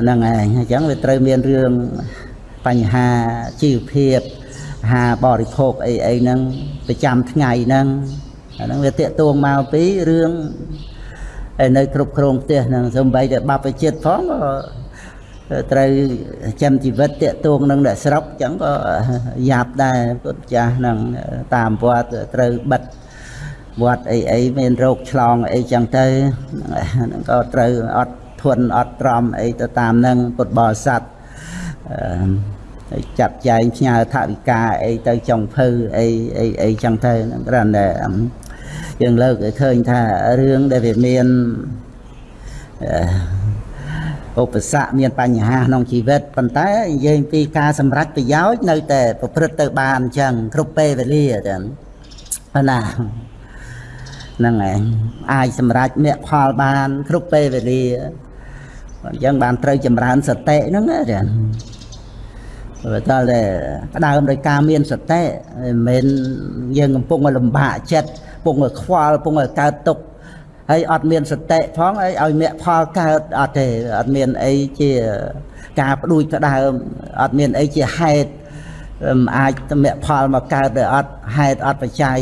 ហ្នឹងឯងអញ្ចឹងវាត្រូវមានរឿងបញ្ហាជីវភាពអាហារបរិភោគអីអីហ្នឹងប្រចាំថ្ងៃហ្នឹងអាហ្នឹងវាតាកតួងមកពីរឿងនៅគ្រប់គ្រងផ្ទះហ្នឹងសំបីតែបព្វជិតផងក៏ ត្រូវចាំជីវិតតាកតួងនឹងអ្នកស្រុកអញ្ចឹងក៏យ៉ាប់ដែរពុទ្ធចាស់ហ្នឹងតាមវត្តត្រូវបិទវត្តអីអីមានរោគឆ្លងអីចឹងទៅហ្នឹងក៏ត្រូវអត់ធន់អត់ត្រមអីទៅតាមនឹងពុទ្ធបរិស័ទអឺចាត់ចែងផ្ញើថវិកាអីទៅចុងភៅអីអីអីចឹងទៅហ្នឹងគ្រាន់តែយើងលើកឲ្យឃើញថារឿងដែលវាមាន ឧបសគ្គមានបញ្ហាក្នុងជីវិតប៉ុន្តែនិយាយពីការសម្រេចប្រយោជន៍នៅតែប្រព្រឹត្តទៅបានអញ្ចឹងគ្រប់ពេលវេលាចឹងណាហ្នឹងឯងអាចសម្រេចមគ្គផលបាន គ្រប់ពេលវេលាអញ្ចឹងបានត្រូវចម្រើនសតិហ្នឹងណាចាបើតើតែផ្ដើមដោយការមានសតិមិនមែនយើងកំពុងលំបាកចិត្តកំពុងខ្វល់កំពុងកើតទុក្ខ ហើយអត់មានសតិផងអីឲ្យមគ្គផលកើតអត់ទេអត់មានអីជាការផ្ដួចផ្ដើមអត់មានអីជាហេតុអាចមគ្គផលមកកើតដោយអត់ហេតុអត់បច្ច័យ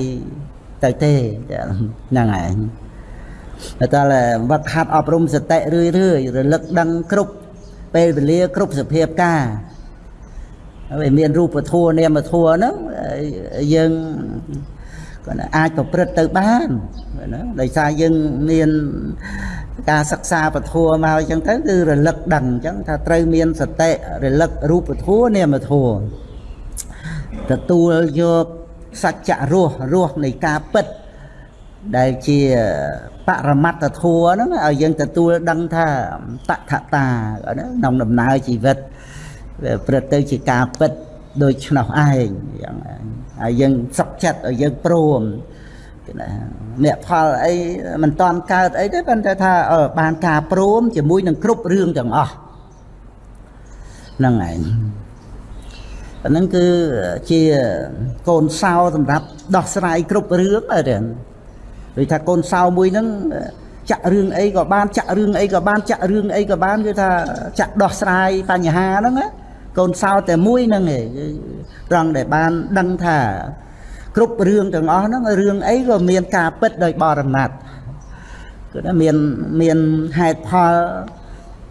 ទៅទេហ្នឹងឯងតែតែវត្តហាត់អប់រំសតិរឿយរឿយរលឹកដឹងគ្រប់ពេលវេលាគ្រប់សភាពការហើយមានរូបធัวនាមធัวហ្នឹងយើង គាត់អាចប្រព្រឹត្តទៅបានណាដោយសារយើងមានការសិក្សាពធัวមកអញ្ចឹងទៅគឺរលឹកដឹងអញ្ចឹងថាត្រូវមានសតិរលឹករូបធัวនាមធัวទទួលយកសច្ចៈរស់រស់នៃការពិតដែលជាបរមត្តធัวហ្នឹងឲ្យយើងទទួលដឹងថាតថតាក្នុងដំណើរជីវិតវាព្រឹត្តទៅជាការពិត ដូច្នោះឯងយ៉ាងហើយយើងសុខចិត្តឲ្យយើងព្រមគេណាអ្នកផលអីមិនតន់កើតអីទេប៉ុន្តែថាបានការព្រមជាមួយនឹងគ្រប់រឿងទាំងអស់ហ្នឹងឯងអាហ្នឹងគឺជាកូនសោសម្រាប់ដោះស្រាយគ្រប់រឿងអីទេដូចថាកូនសោមួយហ្នឹងចាក់រឿងអីក៏បានចាក់រឿងអីក៏បានចាក់រឿងអីក៏បានគឺថាចាក់ដោះស្រាយបញ្ហាហ្នឹងណា កូនសោតែមួយហ្នឹងឯងត្រង់ដែលបានដឹងថា គ្រប់រឿងទាំងអស់ហ្នឹងរឿងអីក៏មានការពិតដោយបរមត្តគឺថាមានមានហេតុផល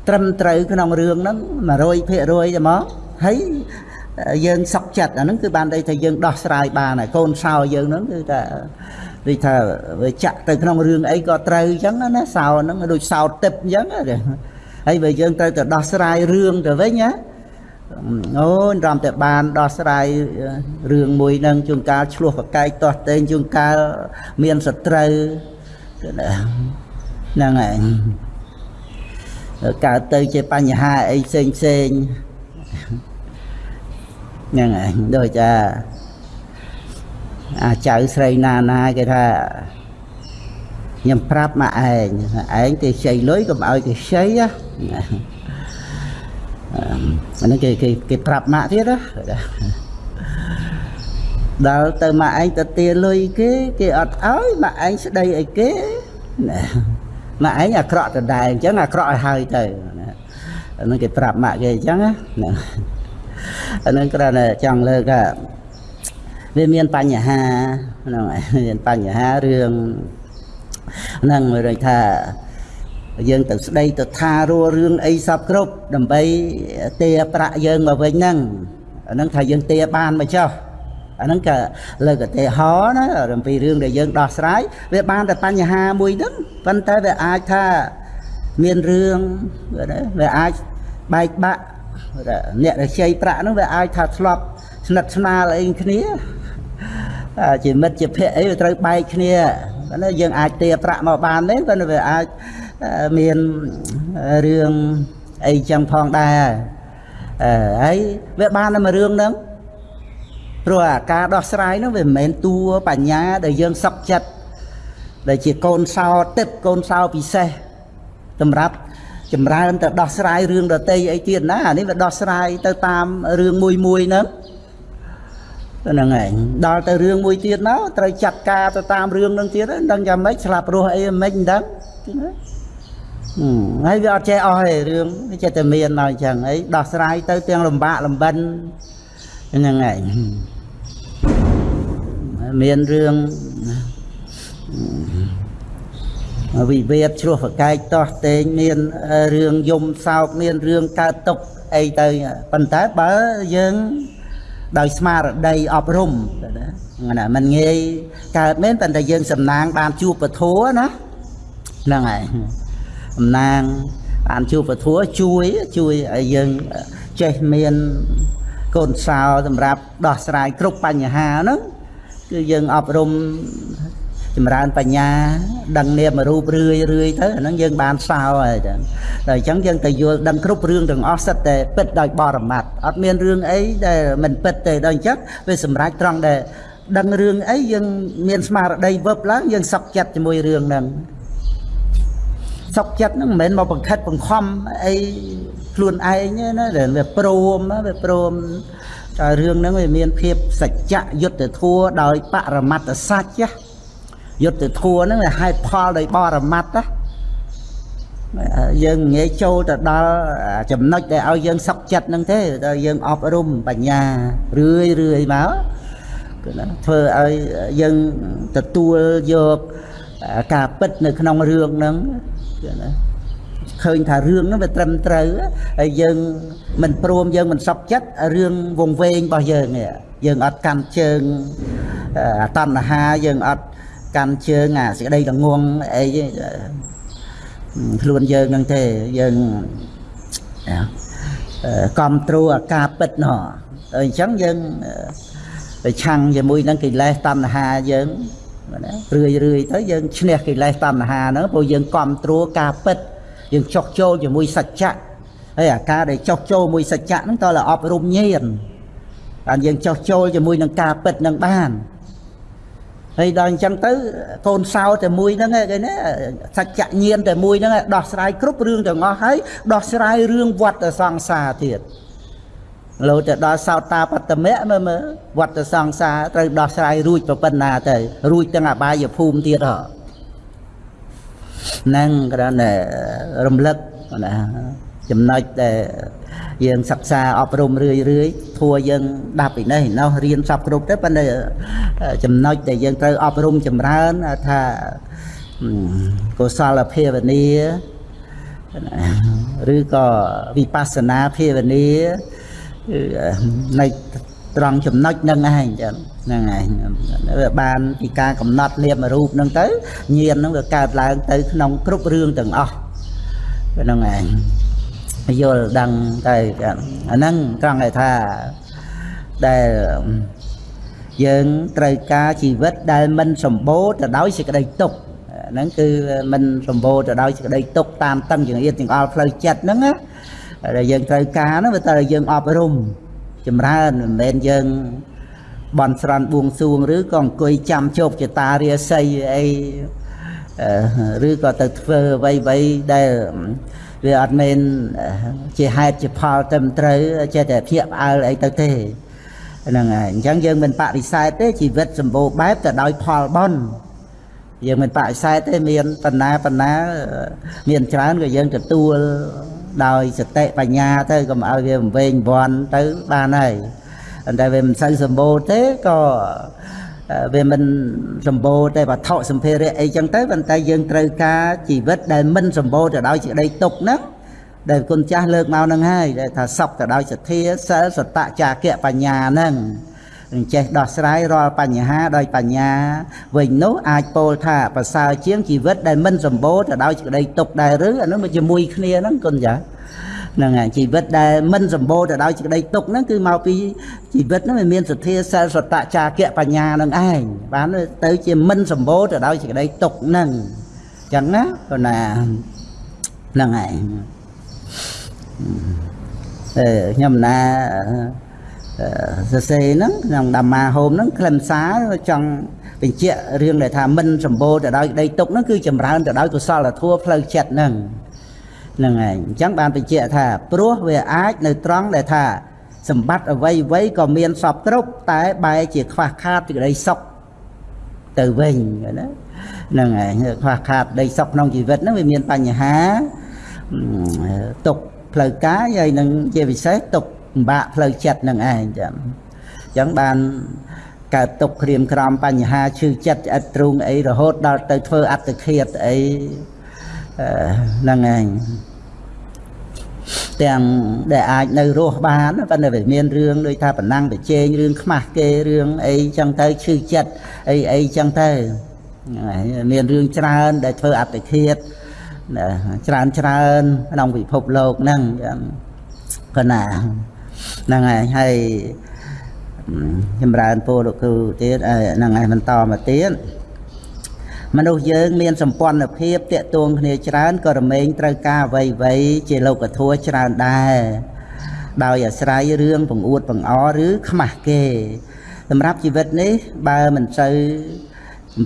ត្រឹមត្រូវក្នុងរឿងហ្នឹង100%ទេមកហើយយើងសុកចិត្តអាហ្នឹងគឺបានន័យថាយើងដោះស្រាយបានហើយកូនសោយើងហ្នឹងគឺថាដូចថាវាចាក់ទៅក្នុងរឿងអីក៏ត្រូវអញ្ចឹងណាសោហ្នឹងដូចសោទឹកអញ្ចឹងហើយបើយើងត្រូវទៅដោះស្រាយរឿងទៅវិញណា អូនរំតែបានដោះស្រាយរឿងមួយនឹងជួនកាលឆ្លោះប្រកែកទាស់តែងជួនកាលមានសត្រូវហ្នឹងហើយកើតទៅជាបញ្ហាអីផ្សេងផ្សេងហ្នឹងហើយដូចថាអាចៅស្រីណាណាគេថាខ្ញុំប្រាប់មកឯងឯងគេខ្ចីលុយកុំឲ្យគេខ្ចីណា អានេះគេគេគេប្រាប់ម៉ាក់ទៀតណាដល់ទៅម៉ាក់ឯងទៅទាលុយគេគេអត់ឲ្យម៉ាក់ឯងស្ដីអីគេណាម៉ាក់ឯងអាក្រក់ដដែលអញ្ចឹងអាក្រក់ឲ្យហើយទៅអានេះគេប្រាប់ម៉ាក់គេអញ្ចឹងណាអានេះគ្រាន់តែចង់លើកថាវាមានបញ្ហាហ្នឹងមានបញ្ហារឿងហ្នឹងមានថា យើងទៅស្ដីទៅថារੂរឿងអីសពគ្រប់ដើម្បីទាប្រាក់យើងមកវិញហ្នឹងអាហ្នឹងថាយើងទាបានមកចុះអាហ្នឹងក៏លើកឧទាហរណ៍ណាអំពីរឿងដែលយើងដោះស្រាយវាបានតែបញ្ហាមួយហ្នឹងប៉ុន្តែវាអាចថាមានរឿងវាអាចបែកបាក់អ្នកដែលខ្ចីប្រាក់ហ្នឹងវាអាចថាធ្លាប់ស្និទ្ធស្នាលអីគ្នាជាមិត្តជាភ័ក្រអីវាត្រូវបែកគ្នាប៉ុន្តែយើងអាចទាប្រាក់មកបានទេប៉ុន្តែវាអាច មានរឿងអីចឹងផងដែរអឺហើយវាបានតែមួយរឿងហ្នឹងព្រោះអាការដោះស្រាយហ្នឹងវាមិនមែនតួបញ្ញាដែលយើងសឹកចិត្តដែលជាកូនសោទឹកកូនសោពិសេសសម្រាប់ចម្រើនទៅដោះស្រាយរឿងដតីអីទៀតណាអានេះវាដោះស្រាយទៅតាមរឿងមួយមួយហ្នឹងហ្នឹងឯងដល់ទៅរឿងមួយទៀតមកត្រូវចាត់ការទៅតាមរឿងហ្នឹងទៀតដឹងយ៉ាងម៉េចស្លាប់រស់អីមិនដឹងណា ហើយវាអត់ចេះអស់ទេរឿងវាចេះតែមានមកអញ្ចឹងអីដោះស្រាយទៅទាំងលំបាកលំបិនហ្នឹងឯងមានរឿងវិវាទឆ្លោះប្រកែកតោះតេងមានរឿងយំសោកមានរឿងកើតទុកអីទៅប៉ុន្តែបើយើងដោយស្មារតីអប់រំណាมันងាយកើតមែនប៉ុន្តែយើងសំណាងបានជួបពធណាហ្នឹងហើយ តំណាងបានជួបពធជួយជួយឲ្យយើងចេះមានកូនសោសម្រាប់ដោះស្រាយគ្រប់បញ្ហាហ្នឹងគឺយើងអប់រំចម្រើនបញ្ញាដឹងនាមរូបរឿយរឿយទៅអាហ្នឹងយើងបានសោហើយចឹងតែអញ្ចឹងយើងទៅយល់ដឹងគ្រប់រឿងទាំងអស់សិតតែពិតដោយបរមត្តអត់មានរឿងអីដែលមិនពិតទេដល់អញ្ចឹងវាសម្រេចត្រង់ដែលដឹងរឿងអីយើងមានស្មារតីវឹបឡើងយើងសុខចិត្តជាមួយរឿងហ្នឹង សុខចិត្តហ្នឹងមិនមែនមកបង្ខិតបង្ខំអីខ្លួនឯងទេណាដែលវាព្រមវាព្រមតែរឿងហ្នឹងវាមានភាពសច្ចៈយុទ្ធធัวដោយបរមត្តសច្ចយុទ្ធធัวហ្នឹងវាហេតុផលដោយបរមត្តណាយើងងាយចូលទៅដល់ចំណុចដែលឲ្យយើងសុខចិត្តហ្នឹងទេដល់យើងអប់រំបញ្ញារឿយរឿយមកគឺណាធ្វើឲ្យយើងទទួលយកការពិតនៅក្នុងរឿងហ្នឹង គឺណាឃើញថារឿងហ្នឹងវាត្រឹមត្រូវហើយយើងមិនព្រមយើងមិនសុខចិត្តរឿងវងវែងរបស់យើងយើងអត់កាន់ជើងតណ្ហាយើងអត់កាន់ជើងអាសេចក្តីល្ងងអីខ្លួនយើងហ្នឹងទេយើងកំត្រួអាការពិតណោះអញ្ចឹងយើងប្រឆាំងជាមួយនឹងកិលេសតណ្ហាយើង ណារឿយរឿយទៅយើងឈ្នះកិលេសតណ្ហាហ្នឹងព្រោះយើងកំត្រួការពិតយើងចោះចូលជាមួយសច្ចៈហើយអាការដែលចោះចូលមួយសច្ចៈហ្នឹងតើអប់រំញាណបានយើងចោះចូលជាមួយនឹងការពិតនឹងបានហើយដល់អញ្ចឹងទៅកូនសោតែមួយហ្នឹងគេណាសច្ចញាណតែមួយហ្នឹងដោះស្រាយគ្រប់រឿងទាំងអស់ហើយដោះស្រាយរឿងវត្តសង្សារទៀត លោទៅដល់សោតាបតមៈមើលមើលវត្តសង្សារត្រូវដោះស្រាយរួចប្រពន្ធណាទៅរួចទាំងអបាយភូមិទៀតហ៎ហ្នឹងគ្រាន់តែរំលឹកណាចំណុចដែលយើងសិក្សាអប់រំរឿយរឿយធัวយើងដាប់ពីនេះនោះរៀនសពគ្រប់ទៅប៉ុន្តែចំណុចដែលយើងត្រូវអប់រំចម្រើនថាកុសលភាវនាឬក៏វិបស្សនាភាវនា នៅត្រង់ចំណុចហ្នឹងឯងចឹងហ្នឹងឯងវាបានពីការកំណត់នាមរូបហ្នឹងទៅញាណហ្នឹងវាកើតឡើងទៅក្នុងគ្រប់រឿងទាំងអស់ហ្នឹងឯងយល់ដឹងទៅអាហ្នឹងត្រង់ឲ្យថាដែលយើងត្រូវការជីវិតដែលមិនសម្បូរទៅដោយសេចក្តីទុក្ខហ្នឹងគឺមិនសម្បូរទៅដោយសេចក្តីទុក្ខតាមតឹងចង្អៀតចង្អល់ផ្លូវចិត្តហ្នឹងណា ដែលយើងត្រូវការហ្នឹងវាតែយើងអប់រំចម្រើនមិនមែនយើងបន់ស្រន់បួងសួងឬក៏អង្គុយចាំជោគជតារាសីអីឬក៏ទៅធ្វើអ្វីអ្វីដែលវាអត់មែនជាហេតុជាផលត្រឹមត្រូវចេះតែភ្ញាក់ផ្អើលអីទៅទេហ្នឹងហើយអញ្ចឹងយើងមិនបដិសេធទេជីវិតសម្បូរបែបទៅដោយផលបុណ្យយើងមិនបដិសេធទេមានបណ្ណាបណ្ណាមានច្រើនក៏យើងទទួល ដោយសតិបញ្ញាទៅកុំឲ្យវាវែងវាន់ទៅបានហើយតែវាមិនសូវសម្បូរទេក៏វាមិនសម្បូរតែវត្ថុសម្ភារៈអីចឹងទៅប៉ុន្តែយើងត្រូវការជីវិតដែលមិនសម្បូរទៅដោយសេចក្តីទុក្ខហ្នឹងដែលគុណចាស់លើកមកហ្នឹងហើយដែលថាសពទៅដោយសទ្ធាសិលសតៈចាគៈបញ្ញាហ្នឹងនឹង ចេះដោះស្រាយរាល់បញ្ហាដោយបញ្ញាវិញនោះអាចពោលថាប្រសើរជាងជីវិតដែលមិនសម្បូរទៅដោយសេចក្តីទុក្ខដែរឬអានោះមកជាមួយគ្នាហ្នឹងគុណចាស់ហ្នឹងហើយជីវិតដែលមិនសម្បូរទៅដោយសេចក្តីទុក្ខហ្នឹងគឺមកពីជីវិតហ្នឹងវាមានសទ្ធាសិលសតចាគៈបញ្ញានឹងឯងបានទៅជាមិនសម្បូរទៅដោយសេចក្តីទុក្ខហ្នឹងអញ្ចឹងណាក៏ណាហ្នឹងឯងអឺខ្ញុំណា សរសេរហ្នឹងក្នុង ධම් មាហូមហ្នឹងខ្លឹមសារចង់បញ្ជាក់រឿងដែលថាមិនសម្បូរទៅដោយក្តីទុក្ខហ្នឹងគឺចម្រើនទៅដោយកុសលធម៌ផ្លូវចិត្តហ្នឹងហ្នឹងឯងអញ្ចឹងបានបញ្ជាក់ថាព្រោះវាអាចនៅត្រង់ដែលថាសម្បត្តិអ្វីអ្វីក៏មានសពគ្រប់តែបែរជាខ្វះខាតសេចក្តីសុខទៅវិញណាហ្នឹងឯងខ្វះខាតដីសុខក្នុងជីវិតហ្នឹងវាមានបញ្ហាទុកផ្លូវកាយហើយនឹងជាពិសេសទុក ពិបាកផ្លូវចិត្តនឹងឯងចឹងអញ្ចឹងបានកើតទុកក្រៀមក្រំបញ្ហាឈឺចិត្តឆ្អិតទ្រូងអីរហូតដល់ទៅធ្វើអត្តឃាតអីហ្នឹងឯងទាំងដែលអាចនៅរស់បានប៉ុន្តែវាមានរឿងដូចថាប៉ុណ្ណឹងប្រជែងរឿងខ្មាស់គេរឿងអីចឹងទៅឈឺចិត្តអីអីចឹងទៅមានរឿងច្រើនដែលធ្វើអត្តឃាតច្រើនច្រើនក្នុងពិភពលោកហ្នឹងចឹងក៏ណា ហ្នឹងហើយហើយចម្រើនពរលោកគ្រូទៀតហ្នឹងហើយបន្តមកទៀតមនុស្សយើងមានសម្ព័ន្ធភាពតាក់ទងគ្នាច្រើនក៏រមែងត្រូវការអ្វីអ្វីជាលោកធัวច្រើនដែរដោយអាស្រ័យរឿងបង្អួតបង្អឬខ្មាស់គេសម្រាប់ជីវិតនេះបើមិនសូវអំ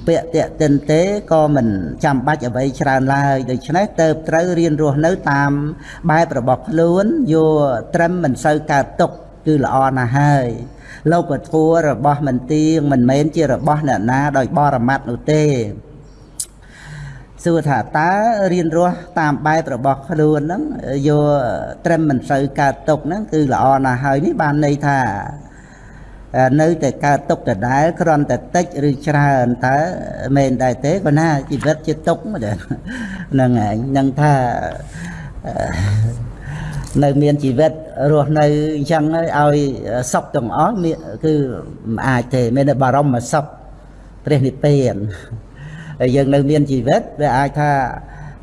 ពាក់តាក់ទិនទេក៏មិនចាំបាច់អ្វីច្រើនឡើយដូច្នេះទៅត្រូវរៀនរស់នៅតាមបែបរបស់ខ្លួនយកត្រឹមមិនសូវកើតទុកគឺល្អណាស់ហើយលោកពធัวរបស់មិនទៀងមិនមែនជារបស់អ្នកណាដោយបរមត្តនោះទេសួរថាតើរៀនរស់តាមបែបរបស់ខ្លួនហ្នឹងយកត្រឹមមិនសូវកើតទុកហ្នឹងគឺល្អណាស់ហើយនេះបានន័យថា នៅតែកើតទុកដដែលគ្រាន់តែតិចឬច្រើនតើមែនដែរទេក៏ណាជីវិតជាទុកហ្នឹងឯងនឹងថានៅមានជីវិតរស់នៅអញ្ចឹងឲ្យសុខទាំងអស់គឺមិនអាចទេមានតែបារម្ភសុខព្រះនិព្វានហើយយើងនៅមានជីវិតវាអាចថា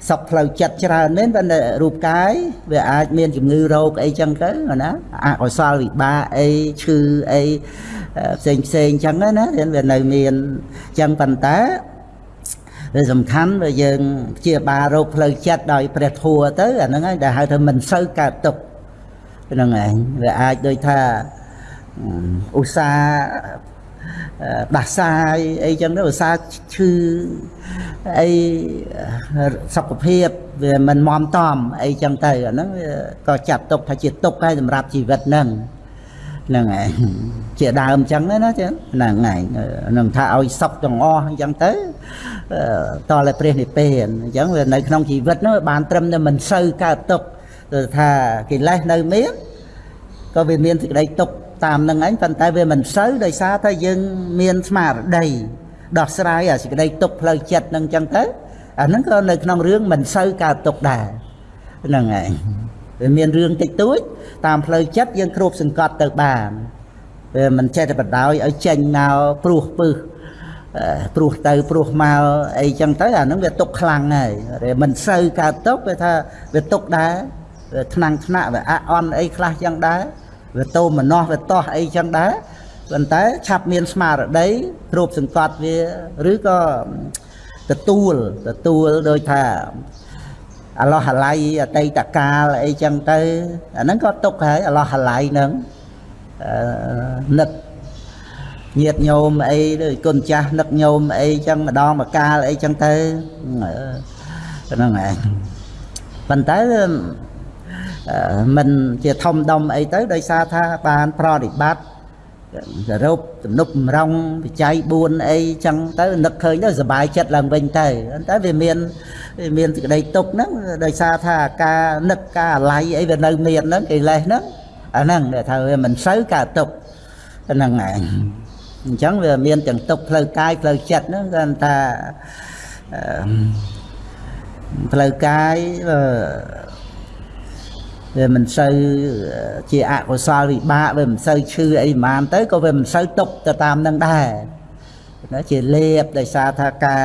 សុខផ្លូវចិត្តច្រើនមែនប៉ុន្តែរូបកាយវាអាចមានជំងឺរោគអីចឹងទៅណាអកុសលវិបាកអីឈឺអីផ្សេងផ្សេងចឹងណាវានៅមានចឹងប៉ុន្តែវាសំខាន់បើយើងព្យាបាលរោគផ្លូវចិត្តដោយព្រះធัวទៅអាហ្នឹងហើយដែលហៅថាមិនសូវកើតទុកហ្នឹងឯងវាអាចដូចថាឧស្សាហ៍ ដាស់សាយអីចឹងទៅឧស្សាហ៍ឈឺអីសុខភាពវាមិនមមតំអីចឹងទៅអាហ្នឹងក៏ចាត់ទុកថាជាទុកហើយសម្រាប់ជីវិតហ្នឹងហ្នឹងឯងជាដើមអញ្ចឹងណាចឹងហ្នឹងឯងនឹងថាឲ្យសុខទាំងអស់អញ្ចឹងទៅតតែព្រះនិព្វានអញ្ចឹងវានៅក្នុងជីវិតនោះបានត្រឹមតែមិនសូវកើតទុកថាកិលេសនៅមានក៏វាមានសេចក្តីទុក តាមនឹងឯងប៉ុន្តែវាមិនសូវដោយសារតែយើងមានស្មារតីដោះស្រាយអាសេចក្តីទុកផ្លូវចិត្តនឹងអញ្ចឹងទៅអាហ្នឹងក៏នៅក្នុងរឿងមិនសូវកើតទុកដែរហ្នឹងឯងវាមានរឿងតិចតួចតាមផ្លូវចិត្តយើងគ្របសង្កត់ទៅបានវាមិនចេះតែបដ ாய் ឲ្យចេញមកព្រោះពឹសព្រោះទៅព្រោះមកអីចឹងទៅអានឹងវាទុកខ្លាំងហើយមិនសូវកើតទុកវាថាវាទុកដែរវាថ្នាំងថ្នាក់វាអអន់អីខ្លះចឹងដែរ វាតោមនោះវាតោះអីចឹងដែរប៉ុន្តែឆាប់មានស្មារតីគ្របសង្កត់វាឬក៏ទទួលទទួលដោយថាអឡោះអាឡៃអតីតកាលអីចឹងទៅអាហ្នឹងក៏ទុកហើយអឡោះអាឡៃហ្នឹងនឹកញាតញោមអីដូចគុណចាស់នឹកញោមអីចឹងម្ដងម្កាលអីចឹងទៅហ្នឹងឯងប៉ុន្តែ มันជាធំដុំអីទៅដោយសារថាបានប្រតិបត្តិសរុបទំនុកម្រងបច្ច័យ4អីចឹងទៅនឹកឃើញទៅសុបាយចិត្តឡើងវិញទៅតែវាមានវាមានសេចក្តីទុកហ្នឹងដោយសារថាការនឹកការអាល័យអីវានៅមានហ្នឹងកិលេសហ្នឹងអាហ្នឹងដែលថាវាមិនសូវកើតទុកហ្នឹងឯងអញ្ចឹងវាមានទាំងទុកផ្លូវកាយផ្លូវចិត្តហ្នឹងគាត់ថាផ្លូវកាយ វាមិនសូវជាអកុសលវិបាកវាមិនសូវឈឺអីប្រហែលទៅក៏វាមិនសូវຕົកទៅតាមនឹងដែរណាជាលេបដោយសារថាការ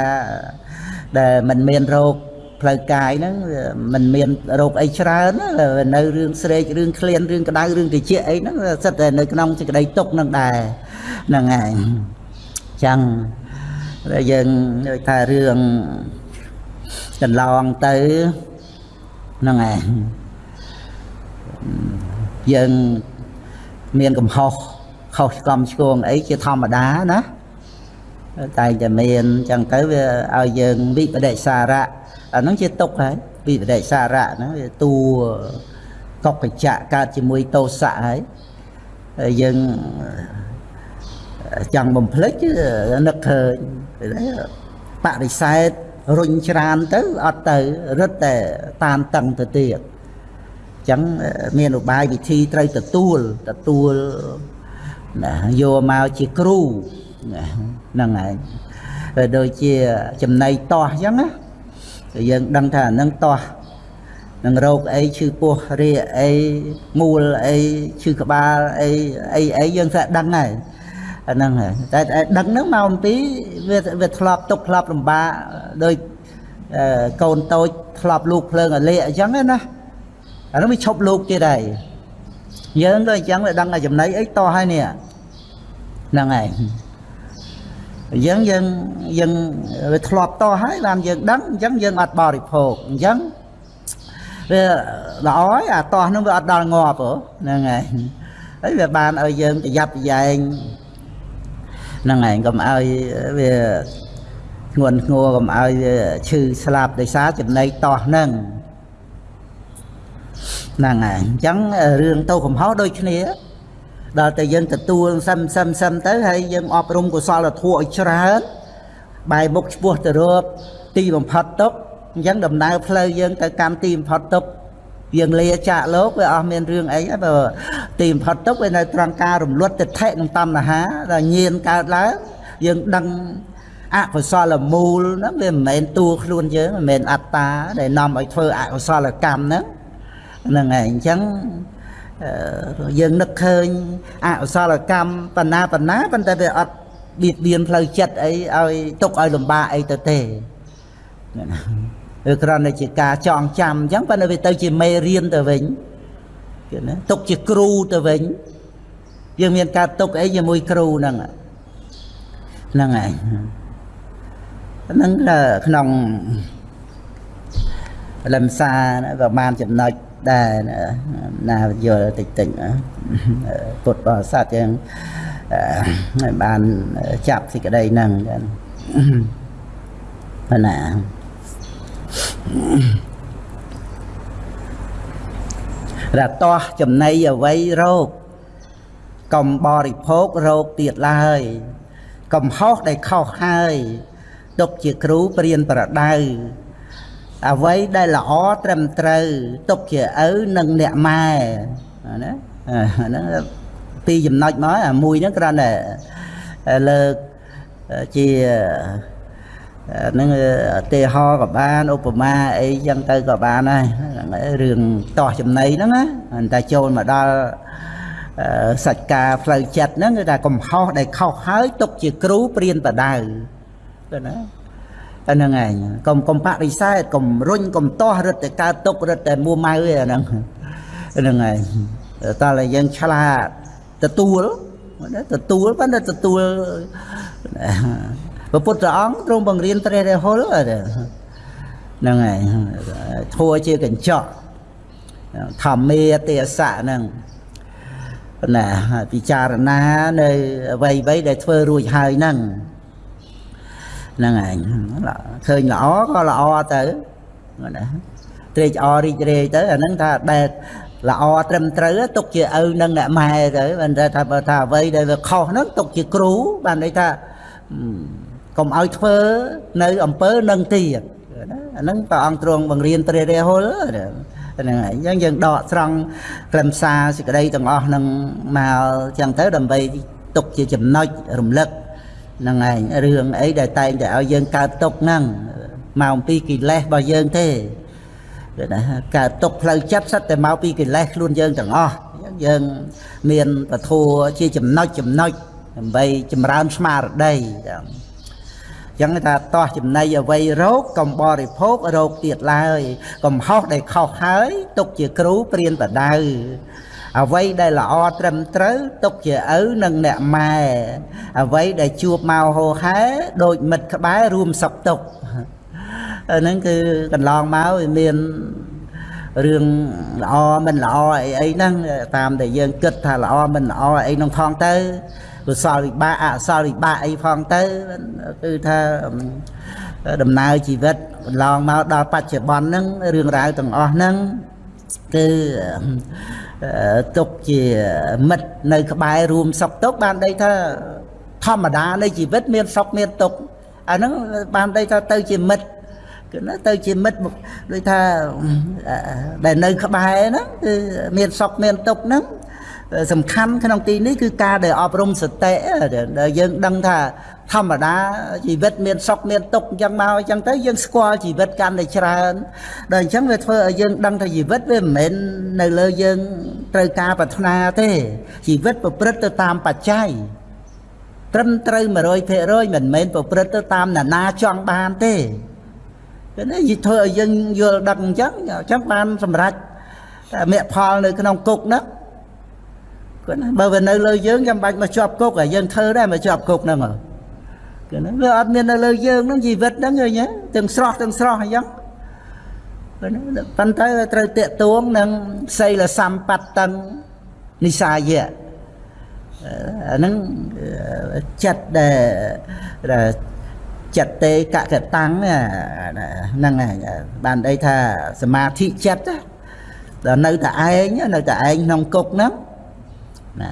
ដែលមិនមានរោគផ្លូវកាយហ្នឹងมันមានរោគអីច្រើននៅរឿងស្រេករឿងឃ្លានរឿងក្តៅរឿងត្រជាក់អីហ្នឹងសិតតែនៅក្នុងសេចក្តីទុកហ្នឹងដែរហ្នឹងឯងចឹងយើងដូចថារឿងកន្លងទៅហ្នឹងឯង យើងមានកំហុសខុសឆ្គំឆ្គងអីជាធម្មតាណាតែតែមានអញ្ចឹងទៅវាឲ្យយើងវិបដិសារៈអាហ្នឹងជាទុកហើយវិបដិសារៈហ្នឹងវាតួកុកច្ចៈកើតជាមួយតោសៈហើយហើយយើងចង់បំភ្លេចនឹកឃើញបរិសេធរុញច្រានទៅអត់ទៅរឹតតែតាមតឹងទៅទៀត ចឹងមានឧបាយវិធីត្រូវទទួលទទួលណាយកមកជាគ្រូហ្នឹងហើយដូចជាចំណៃតោះអញ្ចឹងណាយើងដឹងថាហ្នឹងតោះនឹងរោគអីឈឺពោះរាអីមូលអីឈឺក្បាលអីអីអីយើងស្អាតដឹងហើយអាហ្នឹងហើយតែដឹងហ្នឹងមកអំពីវាវាធ្លាប់ទុកធ្លាប់លំបាកដោយកូនតូចធ្លាប់លូកភ្លើងអាលេអញ្ចឹងណា អានោះវាឈប់លោកទៀតហើយយើងក៏អញ្ចឹងវាដឹងថាចំណៃអីតោះហើយនេះហ្នឹងហើយយើងយើងយើងវាធ្លាប់តោះហើយបានយើងដឹងអញ្ចឹងយើងអត់បរិភោគអញ្ចឹងវាល្អហើយអាតោះនោះវាអត់ដល់ងាប់ហ្នឹងហើយហើយវាបានឲ្យយើងប្រយ័ត្នប្រយែងហ្នឹងហើយកុំឲ្យវាធ្ងន់ធ្ងរកុំឲ្យវាឈឺស្លាប់ដោយសារចំណៃតោះហ្នឹង ហ្នឹងហើយអញ្ចឹងរឿងតោកំហុសដូចគ្នាដល់តែយើងទទួលសឹមសឹមសឹមទៅហើយយើងអប់រំកុសលធម៌ឲ្យច្រើនបែរមុខឆ្ពោះទៅរកទីបំផុតទុកអញ្ចឹងដំណើរផ្លូវយើងទៅកម្មទីបំផុតទុកយើងលាចាកលោកវាអស់មានរឿងអីបើទីបំផុតទុកវានៅត្រង់ការរំលត់ទិដ្ឋិនិងតណ្ហាដល់ញៀនកើតឡើងយើងដឹងអកុសលមូលហ្នឹងវាមិនមែនតួខ្លួនយើងមិនមែនអត្តាដែលនាំឲ្យធ្វើអកុសលកម្មហ្នឹង ហ្នឹងហើយអញ្ចឹងយើងនឹកឃើញអកុសលកម្មបណ្ណាបណ្ណាប៉ុន្តែវាអត់បៀតបៀនផ្លូវចិត្តអីឲ្យទុកឲ្យលំបាកអីទៅទេវាគ្រាន់តែជាការចងចាំអញ្ចឹងប៉ុន្តែវាទៅជាមេរៀនទៅវិញគឺណាទុកជាគ្រូទៅវិញយើងមានការទុកអីជាមួយគ្រូហ្នឹងហ្នឹងហើយហ្នឹងក្នុងលំសាប្រហែលចំណុច ដែរណាយល់តិចតិចពុទ្ធបរិស័ទយើងបានចាប់សេចក្តីហ្នឹងប៉ុណ្ណារតោះចំណៃអវ័យរោគកំបរិភោគរោគទៀតឡើយ កំហុសដែលខុសហើយទុកជាគ្រូព្រានប្រដៅ អ្វីដែលល្អត្រឹមត្រូវទុកជាឪនិងអ្នកម៉ែណាហ្នឹងពីចំណុចមកអាមួយហ្នឹងគ្រាន់តែលើកជានឹងទេហោក៏បានឧបមាអីចឹងទៅក៏បានដែររឿងតោះចំណៃហ្នឹងណាតែចូលមកដល់សច្ចការផ្លូវចិត្តហ្នឹងគឺថាកំហុសដែលខុសហើយទុកជាគ្រូព្រានបដៅទៅណា អាហ្នឹងឯងកុំកុំបរិស័ទកុំរុញកុំទាស់រឹតតែកើតទុករឹតតែមួម៉ៅឯហ្នឹងហ្នឹងឯងតើតែយើងឆ្លាតទទួលទទួលប៉ុន្តែទទួលព្រះពុទ្ធអង្គទ្រង់បង្រៀនព្រះរាហុលហ្នឹងហើយធัวជាកញ្ចក់ធម្មាទេសៈហ្នឹងណាពិចារណានៅអ្វីអ្វីដែលធ្វើរួចហើយហ្នឹង ហ្នឹងឯងឃើញល្អក៏ល្អទៅណាត្រេកអររីករាយទៅអាហ្នឹងថាដែលល្អត្រឹមត្រូវទុកជាឪនឹងអ្នកម៉ែទៅបានថាបើថាអ្វីដែលវាខុសហ្នឹងទុកជាគ្រូបានន័យថាកុំឲ្យធ្វើនៅអំពើនឹងទៀតអាហ្នឹងព្រះអង្គទ្រង់បង្រៀនព្រះរាហុលហ្នឹងហើយអញ្ចឹងយើងដកស្រង់ខ្លឹមសារសេចក្តីទាំងអស់ហ្នឹងមកអញ្ចឹងទៅដើម្បីទុកជាចំណុចរំលឹក ហ្នឹងឯងរឿងអីដែលតែងតែឲ្យយើងកើតទុកហ្នឹងមកអំពីកិលេសរបស់យើងទេណាកើតទុកផ្លូវចិត្តសិតតែមកពីកិលេសខ្លួនយើងទាំងអស់យើងមានពធัวជាចំណុចចំណុចដើម្បីចម្រើនស្មារតីចឹងថាតោះចំណៃអ្វីរោគកំបរិភោគរោគទៀតឡើយកំហុសដែលខុសហើយទុកជាគ្រូព្រានបដៅ អ្វីដែលល្អត្រឹមត្រូវទុកជាឪនិងអ្នកម៉ែអ្វីដែលជួបមកហោហែដូចមិត្តក្បែររួមសុខទុក្ខហ្នឹងគឺកន្លងមកវាមានរឿងល្អមិនល្អអីអីហ្នឹងតាមដែលយើងគិតថាល្អមិនល្អអីក្នុងផងទៅកុសលវិបាកអកុសលវិបាកអីផងទៅគឺថាដំណើរជីវិតកន្លងមកដល់បច្ចុប្បន្នហ្នឹងរឿងរ៉ាវទាំងអស់ហ្នឹងគឺ ទុកជាមិត្តនៅ ក្បែររួមសុខទុក្ខបានដីថាធម្មតានៃជីវិតមានសុខមានទុក្ខអាហ្នឹងបានដីថាទៅជាមិត្តគឺណាទៅជាមិត្តដូចថាដែលនៅក្បែរហ្នឹងគឺមានសុខមានទុក្ខហ្នឹង សំខាន់ក្នុងទីនេះគឺការដែលអប់រំសតិដែលយើងដឹងថាធម្មតាជីវិតមានសុខមានទុក្ខអញ្ចឹងមកអញ្ចឹងទៅយើងស្គាល់ជីវិតកាន់តែច្រើនដល់អញ្ចឹងវាធ្វើឲ្យយើងដឹងថាជីវិតវាមិនមែននៅលើយើងត្រូវការប្រាថ្នាទេជីវិតប្រព្រឹត្តទៅតាមបច្ច័យត្រឹមត្រូវ100%មិនមែនប្រព្រឹត្តទៅតាមណានាចង់បានទេគឺនេះយីធ្វើឲ្យយើងយល់ដឹងអញ្ចឹងអញ្ចឹងបានសម្រេចមគ្គផលនៅក្នុងគុកហ្នឹង គាត់ណាបើវានៅលើយើងចាំបាច់មកជាប់គុកហើយយើងធ្វើដែរមកជាប់គុកហ្នឹងគឺណាវាអត់មាននៅលើយើងហ្នឹងជីវិតហ្នឹងឃើញទេទាំងស្រស់ទាំងស្រស់អញ្ចឹងប៉ុន្តែត្រូវតាកទួងនឹងសីលសម្បត្តិតឹងនិសាយៈអាហ្នឹងចិត្តដែលចិត្តទេកកតាំងហ្នឹងបានអីថាសមាធិចិត្តដល់នៅតែឯងនៅតែឯងក្នុងគុកហ្នឹង ណា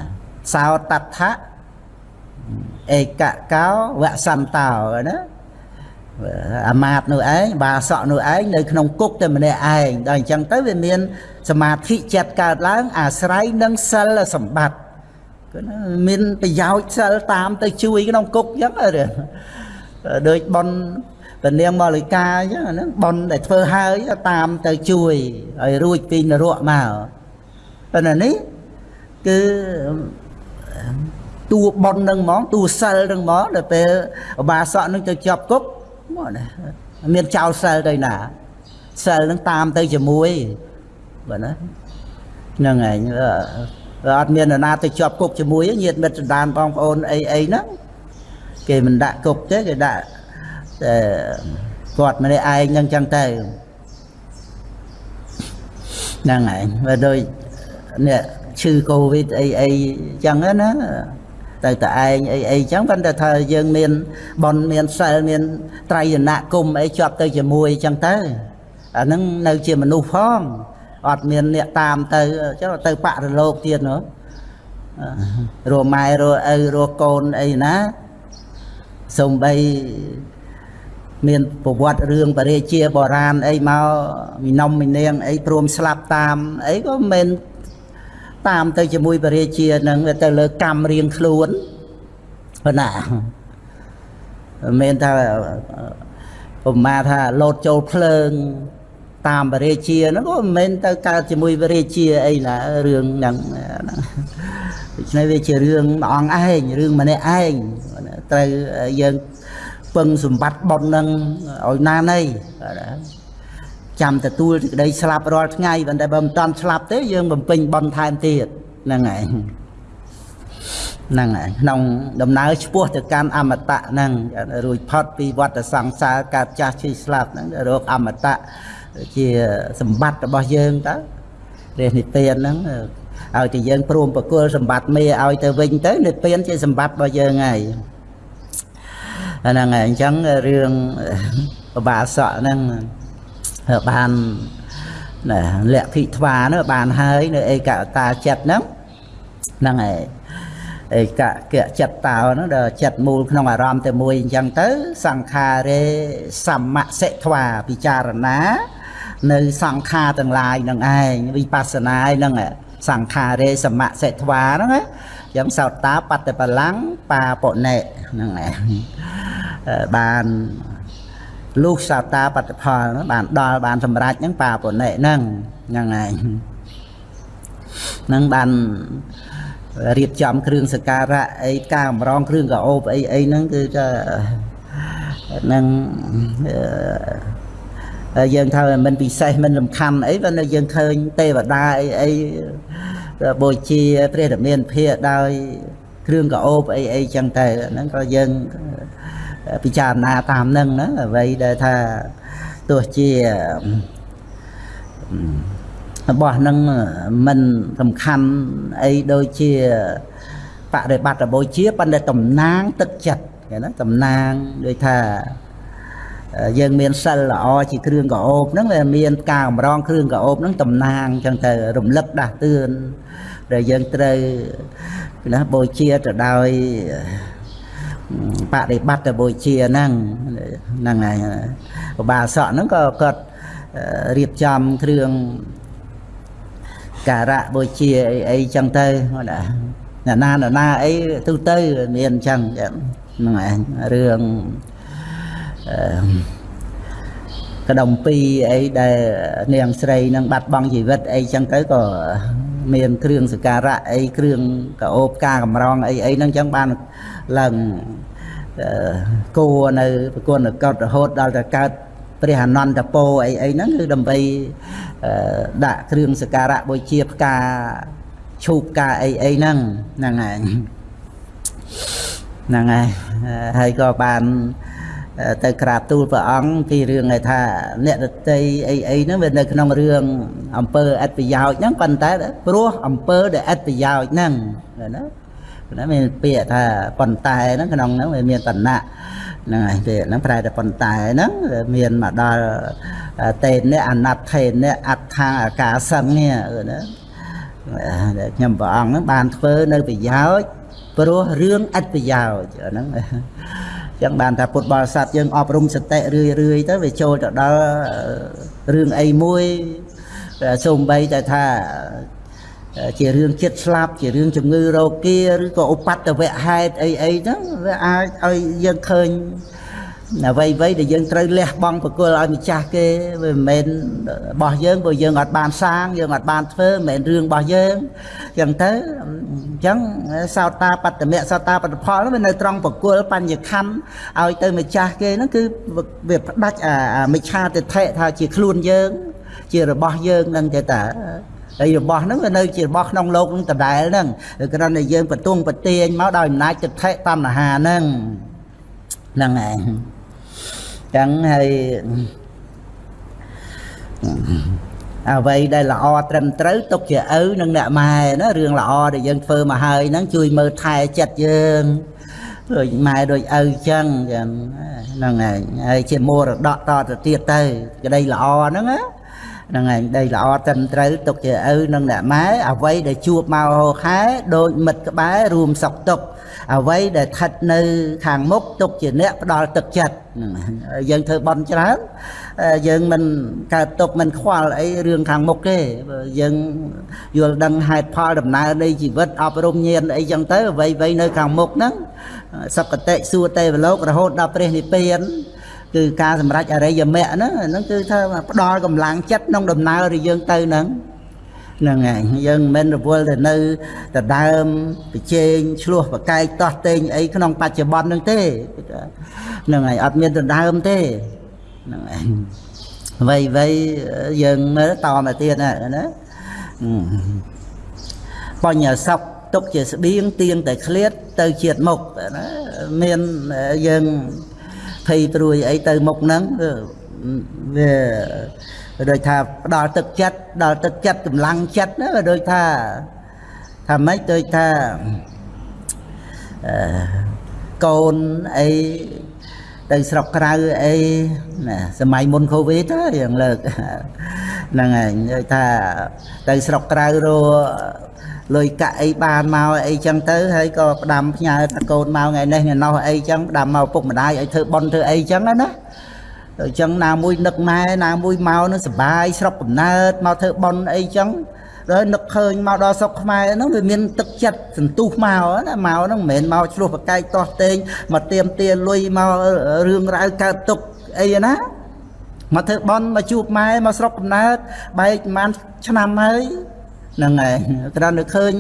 សោតដ្ឋៈឯកកោវសន្តោណាអាមាតនោះឯងបាសក់នោះឯងនៅក្នុងគុកតែម្នាក់ឯងដល់អញ្ចឹងទៅវាមាន សមាធិចិត្តកើតឡើង អាស្រ័យនឹងសិលសម្បត្តិគឺមានប្រយោជន៍សិលតាមទៅជួយក្នុងគុកអញ្ចឹងដូចបនពនាងមលិកាអញ្ចឹងហ្នឹងបនដែលធ្វើហើយតាមទៅជួយឲ្យរួចពីនរកមកប៉ុន្តែនេះ គឺតួបននឹងហ្មងតួសិលនឹងហ្មងដល់ពេលឧបាសកនឹងទៅជាប់គុកមកណាមានចោលសិលទៅណាសិលនឹងតាមទៅជាមួយបាទណាហ្នឹងឯងអត់មាននរណាទៅជាប់គុកជាមួយញាតិមិត្តសន្តានបងប្អូនអីអីហ្នឹងគេមិនដាក់គុកទេគេដាក់តែគាត់ម្នាក់ឯងហ្នឹងចឹងទៅហ្នឹងឯងបើដូចនេះ ឈឺកូវីដអីអីចឹងណាទៅតែឯងអីអីចឹងប៉ុន្តែថាយើងមានបនមានសិលមានត្រៃយនគុំអីជាប់ទៅជាមួយចឹងទៅអាហ្នឹងនៅជាមនុស្សផងអត់មានអ្នកតាមទៅចឹងទៅបរលោកទៀតនោះរម៉ែរឪរកូនអីណាសំបីមានប្រវត្តិរឿងបរិជាបរាណអីមកមីនំមីនាងអីព្រមស្លាប់តាមអីក៏មិន តាមទៅជាមួយបរិជានឹងទៅលើកម្មរៀងខ្លួនប៉ុណ្ណាមិនថាប្រមាថាលោតចូលភ្លើង តាមបរិជាហ្នឹងក៏មិនមែនទៅកើតជាមួយបរិជាអីណារឿងហ្នឹងដូច្នេះវាជារឿងមួយអង្គឯងរឿងម្នាក់ឯងត្រូវយើងពឹងសម្បត្តិបុណ្យនឹងឲ្យណាណី ចាំទទួលសេចក្តីស្លាប់រាល់ថ្ងៃប៉ុន្តែបើមិនតាន់ស្លាប់ទេយើងបំពេញបុណ្យថែមទៀតហ្នឹងហើយហ្នឹងហើយក្នុងដំណើរឆ្ពោះទៅកាន់អមតៈហ្នឹងរួចផុតពីវដ្តសង្សារកើតចាស់ឈឺស្លាប់ហ្នឹងរកអមតៈជាសម្បត្តិរបស់យើងតើព្រះនិព្វានហ្នឹងឲ្យតែយើងព្រមប្រគល់សម្បត្តិមេឲ្យទៅវិញទៅនិព្វានជាសម្បត្តិរបស់យើងហើយហ្នឹងហើយអញ្ចឹងរឿងបបាសក់ហ្នឹង បានណាលក្ខិថ្វានោះបានហើយនៅឯកតាចិត្តហ្នឹងហ្នឹងហើយឯកកៈចិត្តតោហ្នឹងដល់ចិត្តមូលក្នុងអារម្មណ៍តែមួយអញ្ចឹងទៅ សង្ខារេសមសិថ្វាពិចារណា នៅសង្ខារទាំងឡាយនឹងឯងវិបស្សនាហ្នឹងសង្ខារេសមសិថ្វាហ្នឹងណាយ៉ាងសោតាបត្តបលាំងបាបុណេហ្នឹងឯងបាន លុះសោតាបត្តផលបានដល់បានសម្រេចហ្នឹងបាបុណេហ្នឹងហ្នឹងឯងហ្នឹងបានរៀបចំគ្រឿងសក្ការៈអីការកម្រងគ្រឿងកោបអីអីហ្នឹងគឺថានឹងយើងថាមិនពិសេសមិនសំខាន់អីបើនៅយើងឃើញទេវតាអីអីបូជាព្រះរាមាភិដោយគ្រឿងកោបអីអីចឹងទៅហ្នឹងក៏យើង ពិចារណាតាមនឹងណាអ្វីដែលថាទោះជារបស់នឹងមិនសំខាន់អីដូចជាបរិបត្តិរបូជាប៉ុន្តែតំណាងទឹកចិត្តគេណាតំណាងដូចថាយើងមានសិលល្អជាគ្រឿងកោបហ្នឹងវាមានការកម្រងគ្រឿងកោបហ្នឹងតំណាងចឹងទៅរំលឹកដាស់តឿនដែលយើងត្រូវណាបូជាទៅដោយ បដិបត្តិទៅបូជាហ្នឹងហ្នឹងហើយឧបាសកហ្នឹងក៏គាត់រៀបចំគ្រឿងការៈបូជាអីអីចឹងទៅណាណាណាណាអីទូទៅមានអញ្ចឹងហ្នឹងឯងរឿងអឺកដុំពីអីដែលនាងស្រីនឹងបាត់បង់ជីវិតអីចឹងទៅក៏មានគ្រឿងសក្ការៈអីគ្រឿងកោបការកម្រងអីអីហ្នឹងចឹងបាន ឡើងគួរនៅប្រគុណកតរហូតដល់តែកើតព្រះអនន្តពោអីអីហ្នឹងគឺដើម្បីដាក់គ្រឿងសក្ការៈបូជាផ្កាឈូកផ្កាអីអីហ្នឹងហ្នឹងហើយហ្នឹងហើយហើយក៏បានទៅក្រាបទូលព្រះអង្គពីរឿងឯថាអ្នករតីអីអីហ្នឹងវានៅក្នុងរឿងអំពើអត្តប្រយោជន៍ហ្នឹងប៉ុន្តែព្រោះអំពើដែលអត្តប្រយោជន៍ហ្នឹងណា ណាមានពាក្យថាប៉ុន្តែហ្នឹងក្នុងហ្នឹងវាមានតំណាក់ហ្នឹងហើយទេហ្នឹងប្រែតែប៉ុន្តែហ្នឹងមានមកដល់តេនៈអណដ្ឋេនៈអត្ថាអាកាសឹងនេះណាដែលខ្ញុំព្រះអង្គហ្នឹងបានធ្វើនៅប្រយោជន៍ព្រោះរឿងឥតប្រយោជន៍ហ្នឹងចឹងបានថាពុទ្ធបរិស័ទយើងអប់រំសតិរឿយរឿយទៅវាចូលទៅដល់រឿងអីមួយសូម្បីតែថា ជារឿងចិត្តស្លាប់ជារឿងជំងឺរោគាឬក៏ឧបតវៈហេតុអីអីហ្នឹងវាអាចឲ្យយើងឃើញអ្វីអ្វីដែលយើងត្រូវលះបង់ប្រគល់ឲ្យម្ចាស់គេវាមិនមែនរបស់យើងព្រោះយើងអត់បានសាងយើងអត់បានធ្វើមិនមែនរឿងរបស់យើងអញ្ចឹងទៅអញ្ចឹងសោតាបត្តមៈសោតាបត្តផលវានៅត្រង់ប្រគល់បញ្ញខណ្ឌឲ្យទៅម្ចាស់គេហ្នឹងគឺវាផ្ដាច់អាមិច្ឆាទិដ្ឋិថាជាខ្លួនយើង ជារបស់យើងហ្នឹងទេតា ហើយរបស់ហ្នឹងវានៅជារបស់ក្នុងលោកនឹងដដែលហ្នឹងគ្រាន់តែយើងបន្ទងប្រទៀងមកដោយអំណាចទិដ្ឋិតណ្ហាហ្នឹងហ្នឹងឯងចឹងហើយអ្វីដែលល្អត្រឹមត្រូវទុកជាឪនិងអ្នកម៉ែណារឿងល្អដែលយើងធ្វើមកហើយហ្នឹងជួយមើលថែចិត្តយើងដូចម៉ែដូចឪចឹងចឹងហ្នឹងឯងហើយជាមរតកតទៅទៀតទៅក្តីល្អហ្នឹងណា ហ្នឹងឯងដីល្អត្រឹមត្រូវទុកជាឪនិងអ្នកម៉ែអ្វីដែលជួបមកហោខែដូចមិត្តក្បែររួមសុខទុក្ខអ្វីដែលស្ថិតនៅខាងមុខទុកជាអ្នកផ្ដល់ទឹកចិត្តយើងធ្វើបន់ច្រើនយើងមិនកើតទុកមិនខ្វល់អីរឿងខាងមុខទេយើងយល់ដឹងហេតុផលដំណើរនៃជីវិតអប់រំញាណអីចឹងទៅអ្វីអ្វីនៅខាងមុខហ្នឹងសុគតិសួគ៌ទេវលោករហូតដល់ព្រះនិព្វាន គឺការសម្រេចអរិយមគ្គហ្នឹងហ្នឹងគឺថាផ្ដល់កម្លាំងចិត្តក្នុងដំណើរដែលយើងទៅហ្នឹងហ្នឹងហើយយើងមិនមែនរវល់ទៅនៅដដើមប្រជែងឆ្លោះប្រកែកតោះតេងអីក្នុងបច្ចុប្បន្នហ្នឹងទេហ្នឹងហើយអត់មានដដើមទេហ្នឹងហើយអ្វីអ្វីយើងមើលតមកទៀតណាណាបញ្ញសពទុកជាស្បៀងទៀងតែឃ្លាតទៅជាតិមុខណាមានយើង ភ័យព្រួយអីទៅមុខហ្នឹងវាដូចថាផ្ដល់ទឹកចិត្តដល់ទឹកចិត្តកម្លាំងចិត្តណាដូចថាថាម៉េចដូចថាអឺកូនអីទៅស្រុកក្រៅអីណាសម័យមុនកូវីដយ៉ាងលើកហ្នឹងហើយនិយាយថាទៅស្រុកក្រៅរ លុយកាក់អីបានមកអីចឹងទៅហើយក៏ផ្ដាំផ្ញើថាកូនមកថ្ងៃនេះថ្ងៃនោះអីចឹងផ្ដាំមកពុកម្ដាយឲ្យធ្វើបន់ធ្វើអីចឹងណាអញ្ចឹងណាមួយនឹកម៉ែណាមួយមកនឹងសបាយស្រុកកំណើតមកធ្វើបន់អីចឹងហើយនឹកឃើញមកដល់ស្រុកខ្មែរហ្នឹងវាមានទឹកចិត្តសន្ទុះមកណាមកហ្នឹងមិនមែនមកឆ្លោះប្រកែកតោះតេងមកទៀមទាលុយមករឿងរ៉ាវកើតទុកអីណាមកធ្វើបន់មកជួបម៉ែមកស្រុកកំណើតបែកប្រហែលឆ្នាំហើយ ហ្នឹងហើយគ្រាន់តែឃើញ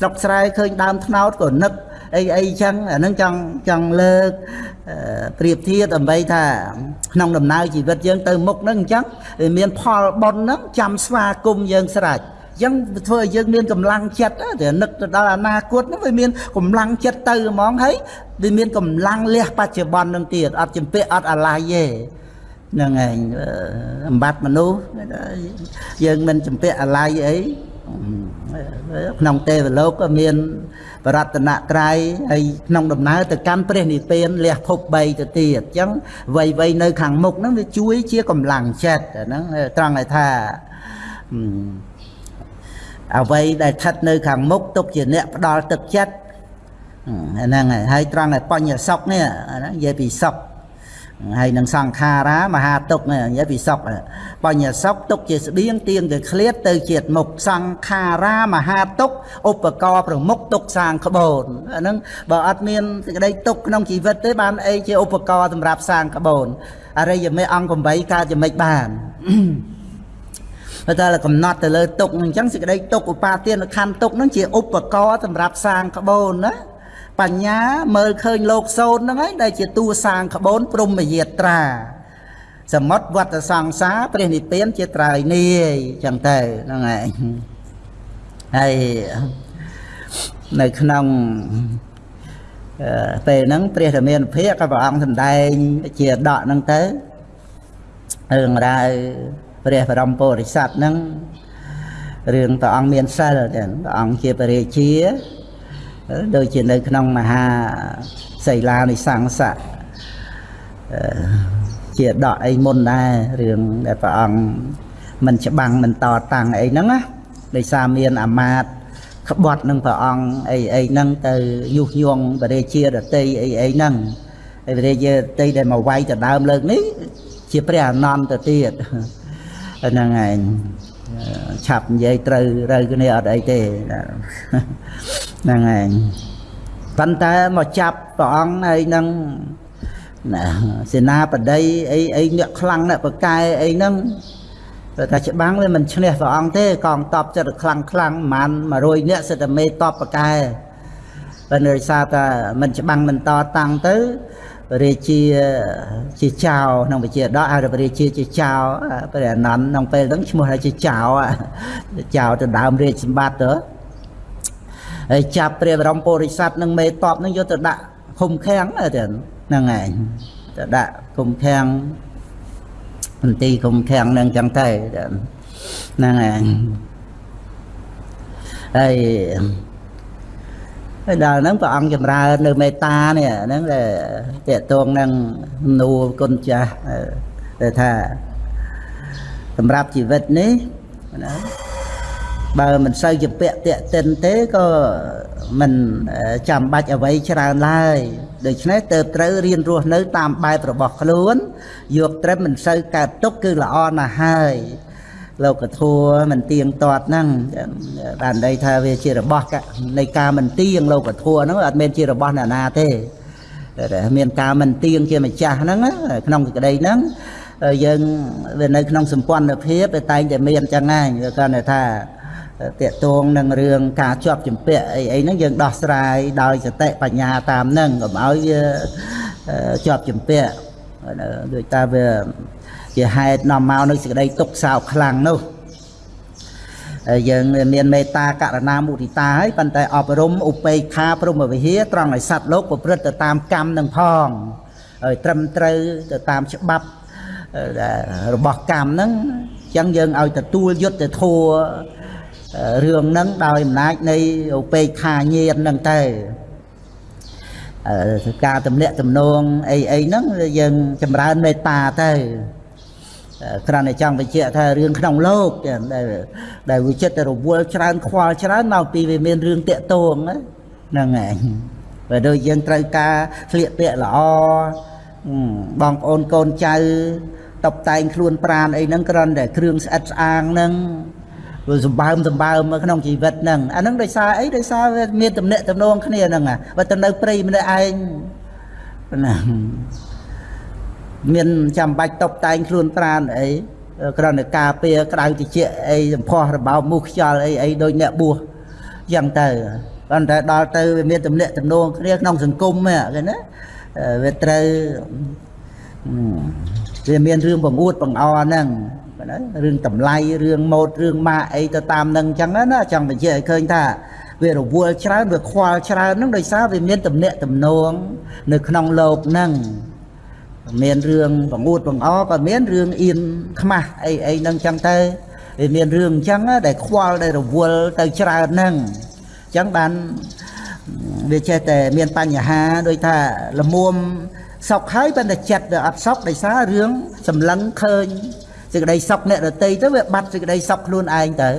ស្រុកស្រែឃើញដើមថ្នោតក៏នឹកអីអីចឹងអាហ្នឹងចង់ចង់លើកប្រៀបធៀបដើម្បីថាក្នុងដំណើរជីវិតយើងទៅមុខហ្នឹងអញ្ចឹងវាមានផលបុណ្យហ្នឹងចាំស្វាគមន៍យើងស្រេចអញ្ចឹងធ្វើឲ្យយើងមានកម្លាំងចិត្តតែនឹកទៅដល់អនាគតហ្នឹងវាមានកម្លាំងចិត្តទៅហ្មងហើយវាមានកម្លាំងលះបច្ចុប្បន្ននឹងទៀតអត់ចម្ពាក់អត់អាឡ័យទេហ្នឹងឯងអំបត្តិមនុស្សយើងមិនចម្ពាក់អាឡ័យអី ក្នុងទេវលោកក៏មានបរតនត្រ័យហើយក្នុងដំណើរទៅកាន់ព្រះនិព្វានលះភព3ទៅទៀតអញ្ចឹងវ័យវ័យនៅខាងមុខហ្នឹងវាជួយជាកម្លាំងចិត្តហ្នឹងត្រង់ឲ្យថាអ្វីដែលស្ថិតនៅខាងមុខទុកជាអ្នកផ្ដល់ទឹកចិត្តហ្នឹងហើយត្រង់ឲ្យបញ្ញសុខនេះនិយាយពីសុខ ហើយនឹងសង្ខារាមហាទុកនិយាយពីសុខបញ្ញសុខទុកជាស្បៀងទៀងទៅឃ្លាតទៅជាតិមុខសង្ខារាមហាទុកឧបករណ៍ប្រមុខទុកសាងក្បូនអាហ្នឹងបើអត់មានសេចក្តីទុកក្នុងជីវិតទេបានអីជាឧបករណ៍សម្រាប់សាងក្បូនអរិយមេអង្គ8កើតយ៉ាងម៉េចបានតែតែកំណត់ទៅលើទុកអញ្ចឹងសេចក្តីទុកឧបាទានខណ្ឌទុកហ្នឹងជាឧបករណ៍សម្រាប់សាងក្បូនណា បញ្ញាមើលឃើញលោកសូនហ្នឹងហើយដែលជាតួសាងក្បូនព្រំយាត្រាសមុទ្រវត្តសង្សារព្រះនិព្វានជាត្រើយនាយចឹងទៅហ្នឹងហើយហើយនៅក្នុងពេលហ្នឹងព្រះធមានភិកក៏ព្រះអង្គសម្ដែងជាដកហ្នឹងទៅរឿងរ៉ាវព្រះបរមពុរិស័ទហ្នឹងរឿងព្រះអង្គមានសិលព្រះអង្គជាបរិជា ដូចជានៅក្នុងមហាសីលានិសង្ស័កជាដកអីមុនដែររឿងដែលព្រះអង្គមិនច្បាំងមិនតតាំងអីហ្នឹងណាដោយសារមានអាមាត្យក្បត់នឹងព្រះអង្គអីអីហ្នឹងទៅយុះញងបរិជាដតីអីអីហ្នឹងហើយបរិជាដតីដែលមកវាយទៅដើមលើកនេះ ជាព្រះអនន្តទៅទៀតហ្នឹងឯង ឆាប់និយាយត្រូវត្រូវគ្នាអត់អីទេហ្នឹងឯងប៉ុន្តែមកចាប់ព្រះអង្គហើយនឹងណាសេនាបតីអីអីអ្នកខ្លាំងអ្នកបកែអីហ្នឹងតែច្បាំងវាមិនឈ្នះព្រះអង្គទេកងតបចិត្តខ្លាំងខ្លាំងប្រហែល100នាក់សិតតែមេតបបកែតែនៅសារថាមិនច្បាំងមិនតតាំងទៅ រាជាជាចៅក្នុងវិជាដកហៅថារាជាជាចៅព្រះអនន្តក្នុងពេលហ្នឹងឈ្មោះថាជាចៅចៅទៅដើមរាជសម្បត្តិទៅហើយចាប់ព្រះបរមពុរិស័ទនឹងមេតបនឹងយកទៅដាក់ឃុំឃាំងទៅហ្នឹងឯងទៅដាក់ឃុំឃាំងមន្ទីរឃុំឃាំងនឹងចឹងទៅហ្នឹងឯងហើយ ហើយដល់ហ្នឹងព្រះអង្គចម្រើននៅមេត្តានេះហ្នឹងដែលតេតងនឹងនូគុណចាស់ដែលថាសម្រាប់ជីវិតនេះណាបើមិនសូវជាពាក់តាក់ទិនទេក៏មិនចាំបាច់អ្វីច្រើនឡើយដូច្នេះទៅត្រូវរៀនរស់នៅតាមបែបរបស់ខ្លួនយកត្រឹមមិនសូវកើតទុកគឺល្អណាស់ហើយ លោកធัวមិនទៀងទាត់ហ្នឹងបានន័យថាវាជារបស់នៃការមិនទៀងលោកធัวហ្នឹងអត់មែនជារបស់អ្នកណាទេតែមានការមិនទៀងជាម្ចាស់ហ្នឹងក្នុងសេចក្តីហ្នឹងយើងវានៅក្នុងសម្ព័ន្ធភាពតែតែងតែមានចឹងហ្នឹងវាគាត់ថាតកតងនឹងរឿងការជាប់ជំពាក់អីអីហ្នឹងយើងដោះស្រាយដោយសតិបញ្ញាតាមហ្នឹងកុំឲ្យវាជាប់ជំពាក់ដូចតាវា ជាហេតុនាំមកនៅសេចក្តីទុកសោកខ្លាំងនោះហើយយើងមានមេត្តាករណាមុទិតាហើយប៉ុន្តែអប់រំឧបេក្ខាព្រមវិហារត្រង់ឲ្យសត្វលោកប្រព្រឹត្តទៅតាមកម្មនឹងផងហើយត្រឹមត្រូវទៅតាមច្បាប់របស់កម្មហ្នឹងអញ្ចឹងយើងឲ្យទទួលយុទ្ធធัวរឿងហ្នឹងដោយអំណាចនៃឧបេក្ខាញាណហ្នឹងទៅការតំណាក់តំណងអីអីហ្នឹងយើងចម្រើនមេត្តាទៅ គ្រាន់តែចង់បញ្ជាក់ថារឿងក្នុងលោកដែលដែលវិចិត្ររវល់ច្រើនខ្វល់ច្រើនមកពីវាមានរឿងតាក់ទងហ្នឹងឯងបើដូចយើងត្រូវការស្លៀកពាក់ល្អបងប្អូនកូនចៅតបតែងខ្លួនប្រានអីហ្នឹងគ្រាន់តែគ្រឿងស្អិតស្អាងហ្នឹងវាសម្បើមសម្បើមនៅក្នុងជីវិតហ្នឹងអាហ្នឹងដោយសារអីដោយសារវាមានតំណែងតំណងគ្នាហ្នឹងបើទៅនៅព្រៃម្នាក់ឯងណា មានចាំបាច់តបតែងខ្លួនប្រានអីគ្រាន់តែការពារក្តៅតិចអីសម្ផស្សរបោមមុខខ្យល់អីអីដូចអ្នកបួសចឹងទៅប៉ុន្តែដល់ទៅវាមានតំណែងតំណងគ្នាក្នុងសង្គមហ្នឹងណាវាត្រូវវាមានរឿងបង្អួតបង្អហ្នឹងណារឿងតម្លៃរឿងម៉ូតរឿងម៉ាអីទៅតាមនឹងអញ្ចឹងណាចង់បញ្ជាក់ឲ្យឃើញថាវារវល់ច្រើនវាខ្វល់ច្រើនហ្នឹងដោយសារវាមានតំណែងតំណងនៅក្នុងលោកហ្នឹង មានរឿងបង្អួតបង្អក៏មានរឿងអៀនខ្មាស់អីអីហ្នឹងចឹងទៅវាមានរឿងអញ្ចឹងដែលខ្វល់ដែលរវល់ទៅច្រើនហ្នឹងអញ្ចឹងបានវាចេះតែមានបញ្ហាដូចថាលមុំសុកហើយប៉ុន្តែចិត្តវាអត់សុកដោយសាររឿងសម្លឹងឃើញសេចក្តីសុខអ្នកដតីទៅវាបាត់សេចក្តីសុខខ្លួនឯងទៅ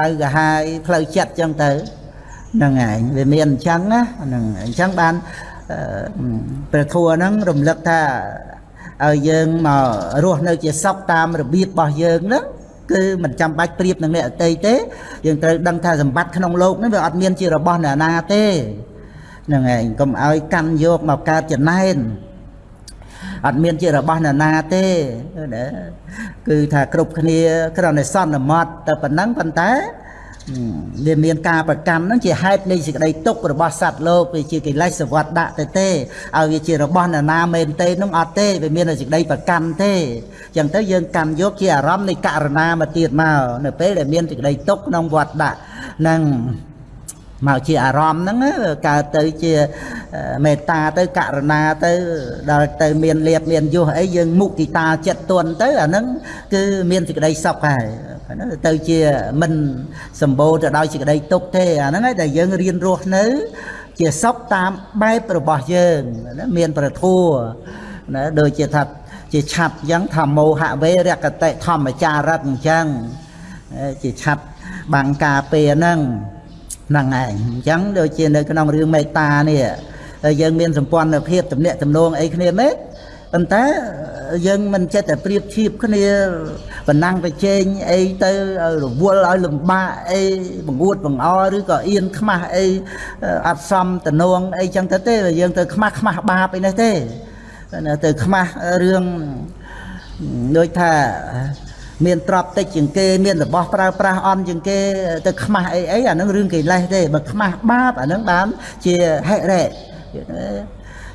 ដៅកាហាយផ្លូវចិត្តចឹងទៅហ្នឹងឯងវាមានអញ្ចឹងណាហ្នឹងអញ្ចឹងបាន ព្រះធัวហ្នឹងរំលឹកថាឲ្យយើងមករស់នៅជាសុខតាមរបៀបរបស់យើងហ្នឹងគឺមិនចាំបាច់ប្រៀបនឹងអ្នកអតីតទេយើងត្រូវដឹងថាសម្បត្តិក្នុងโลกនេះវាអត់មានជារបស់អ្នកណាទេហ្នឹងឯងកុំឲ្យកាន់យកមកកើតចំណែនអត់មានជារបស់អ្នកណាទេណាគឺថាគ្រប់គ្នាគ្រាន់តែសន្មត់តែប៉ុណ្ណឹងប៉ុន្តែ វាមានការប្រកម្មហ្នឹងជាហេតុនៃសេចក្តីទុករបស់សត្វលោកវាជាកិលេសសវត្តដាក់ទៅទេឲ្យវាជារបស់អ្នកណាមែនទេហ្នឹងអត់ទេវាមានសេចក្តីប្រកម្មទេអញ្ចឹងទៅយើងកម្មយកជាអារម្មណ៍នៃករណាមកទៀតមកនៅពេលដែលមានសេចក្តីទុកក្នុងវត្តដាក់ហ្នឹងមកជាអារម្មណ៍ហ្នឹងកើតទៅជាមេត្តាទៅករណាទៅដល់ទៅមានលៀបមានយុះអីយើងមុទិតាចិត្តទន់ទៅអាហ្នឹងគឺមានសេចក្តីសុខហើយ ទៅជាមិនសម្បូរទៅដោយសេចក្តីទុក្ខទេអាហ្នឹងហើយដែលយើងរៀនរស់នៅ ជាសុខតាមបែបរបស់យើងណាមានប្រធัวណាដូចជាថាជាឆាត់អញ្ចឹងធម្មោហវេរកតិធម្មចារិតអញ្ចឹងជាឆាត់បាំងការពារហ្នឹងហ្នឹងឯងអញ្ចឹងដូចជានៅក្នុងរឿងមេត្តានេះហើយយើងមានសម្ព័ន្ធភាពទំនាក់ទំនងអីគ្នាមែន ប៉ុន្តែយើងមិនចិត្តតែប្រៀបធៀបគ្នាបណ្ណាំងប្រជែងអីទៅឲ្យរវល់ឲ្យលំបាកអីបង្អួតបង្អឬក៏អៀនខ្មាស់អីអត់សមតំណងអីចឹងទៅទេយើងទៅខ្មាស់ខ្មាស់បាបអីនេះទេទៅខ្មាស់រឿងដូចថាមានទ្រព្យតិចជាងគេមានរបស់ប្រើប្រាស់អន់ជាងគេទៅខ្មាស់អីអីអានឹងរឿងកិលេសទេបើខ្មាស់បាបអានឹងបានជាហិរៈ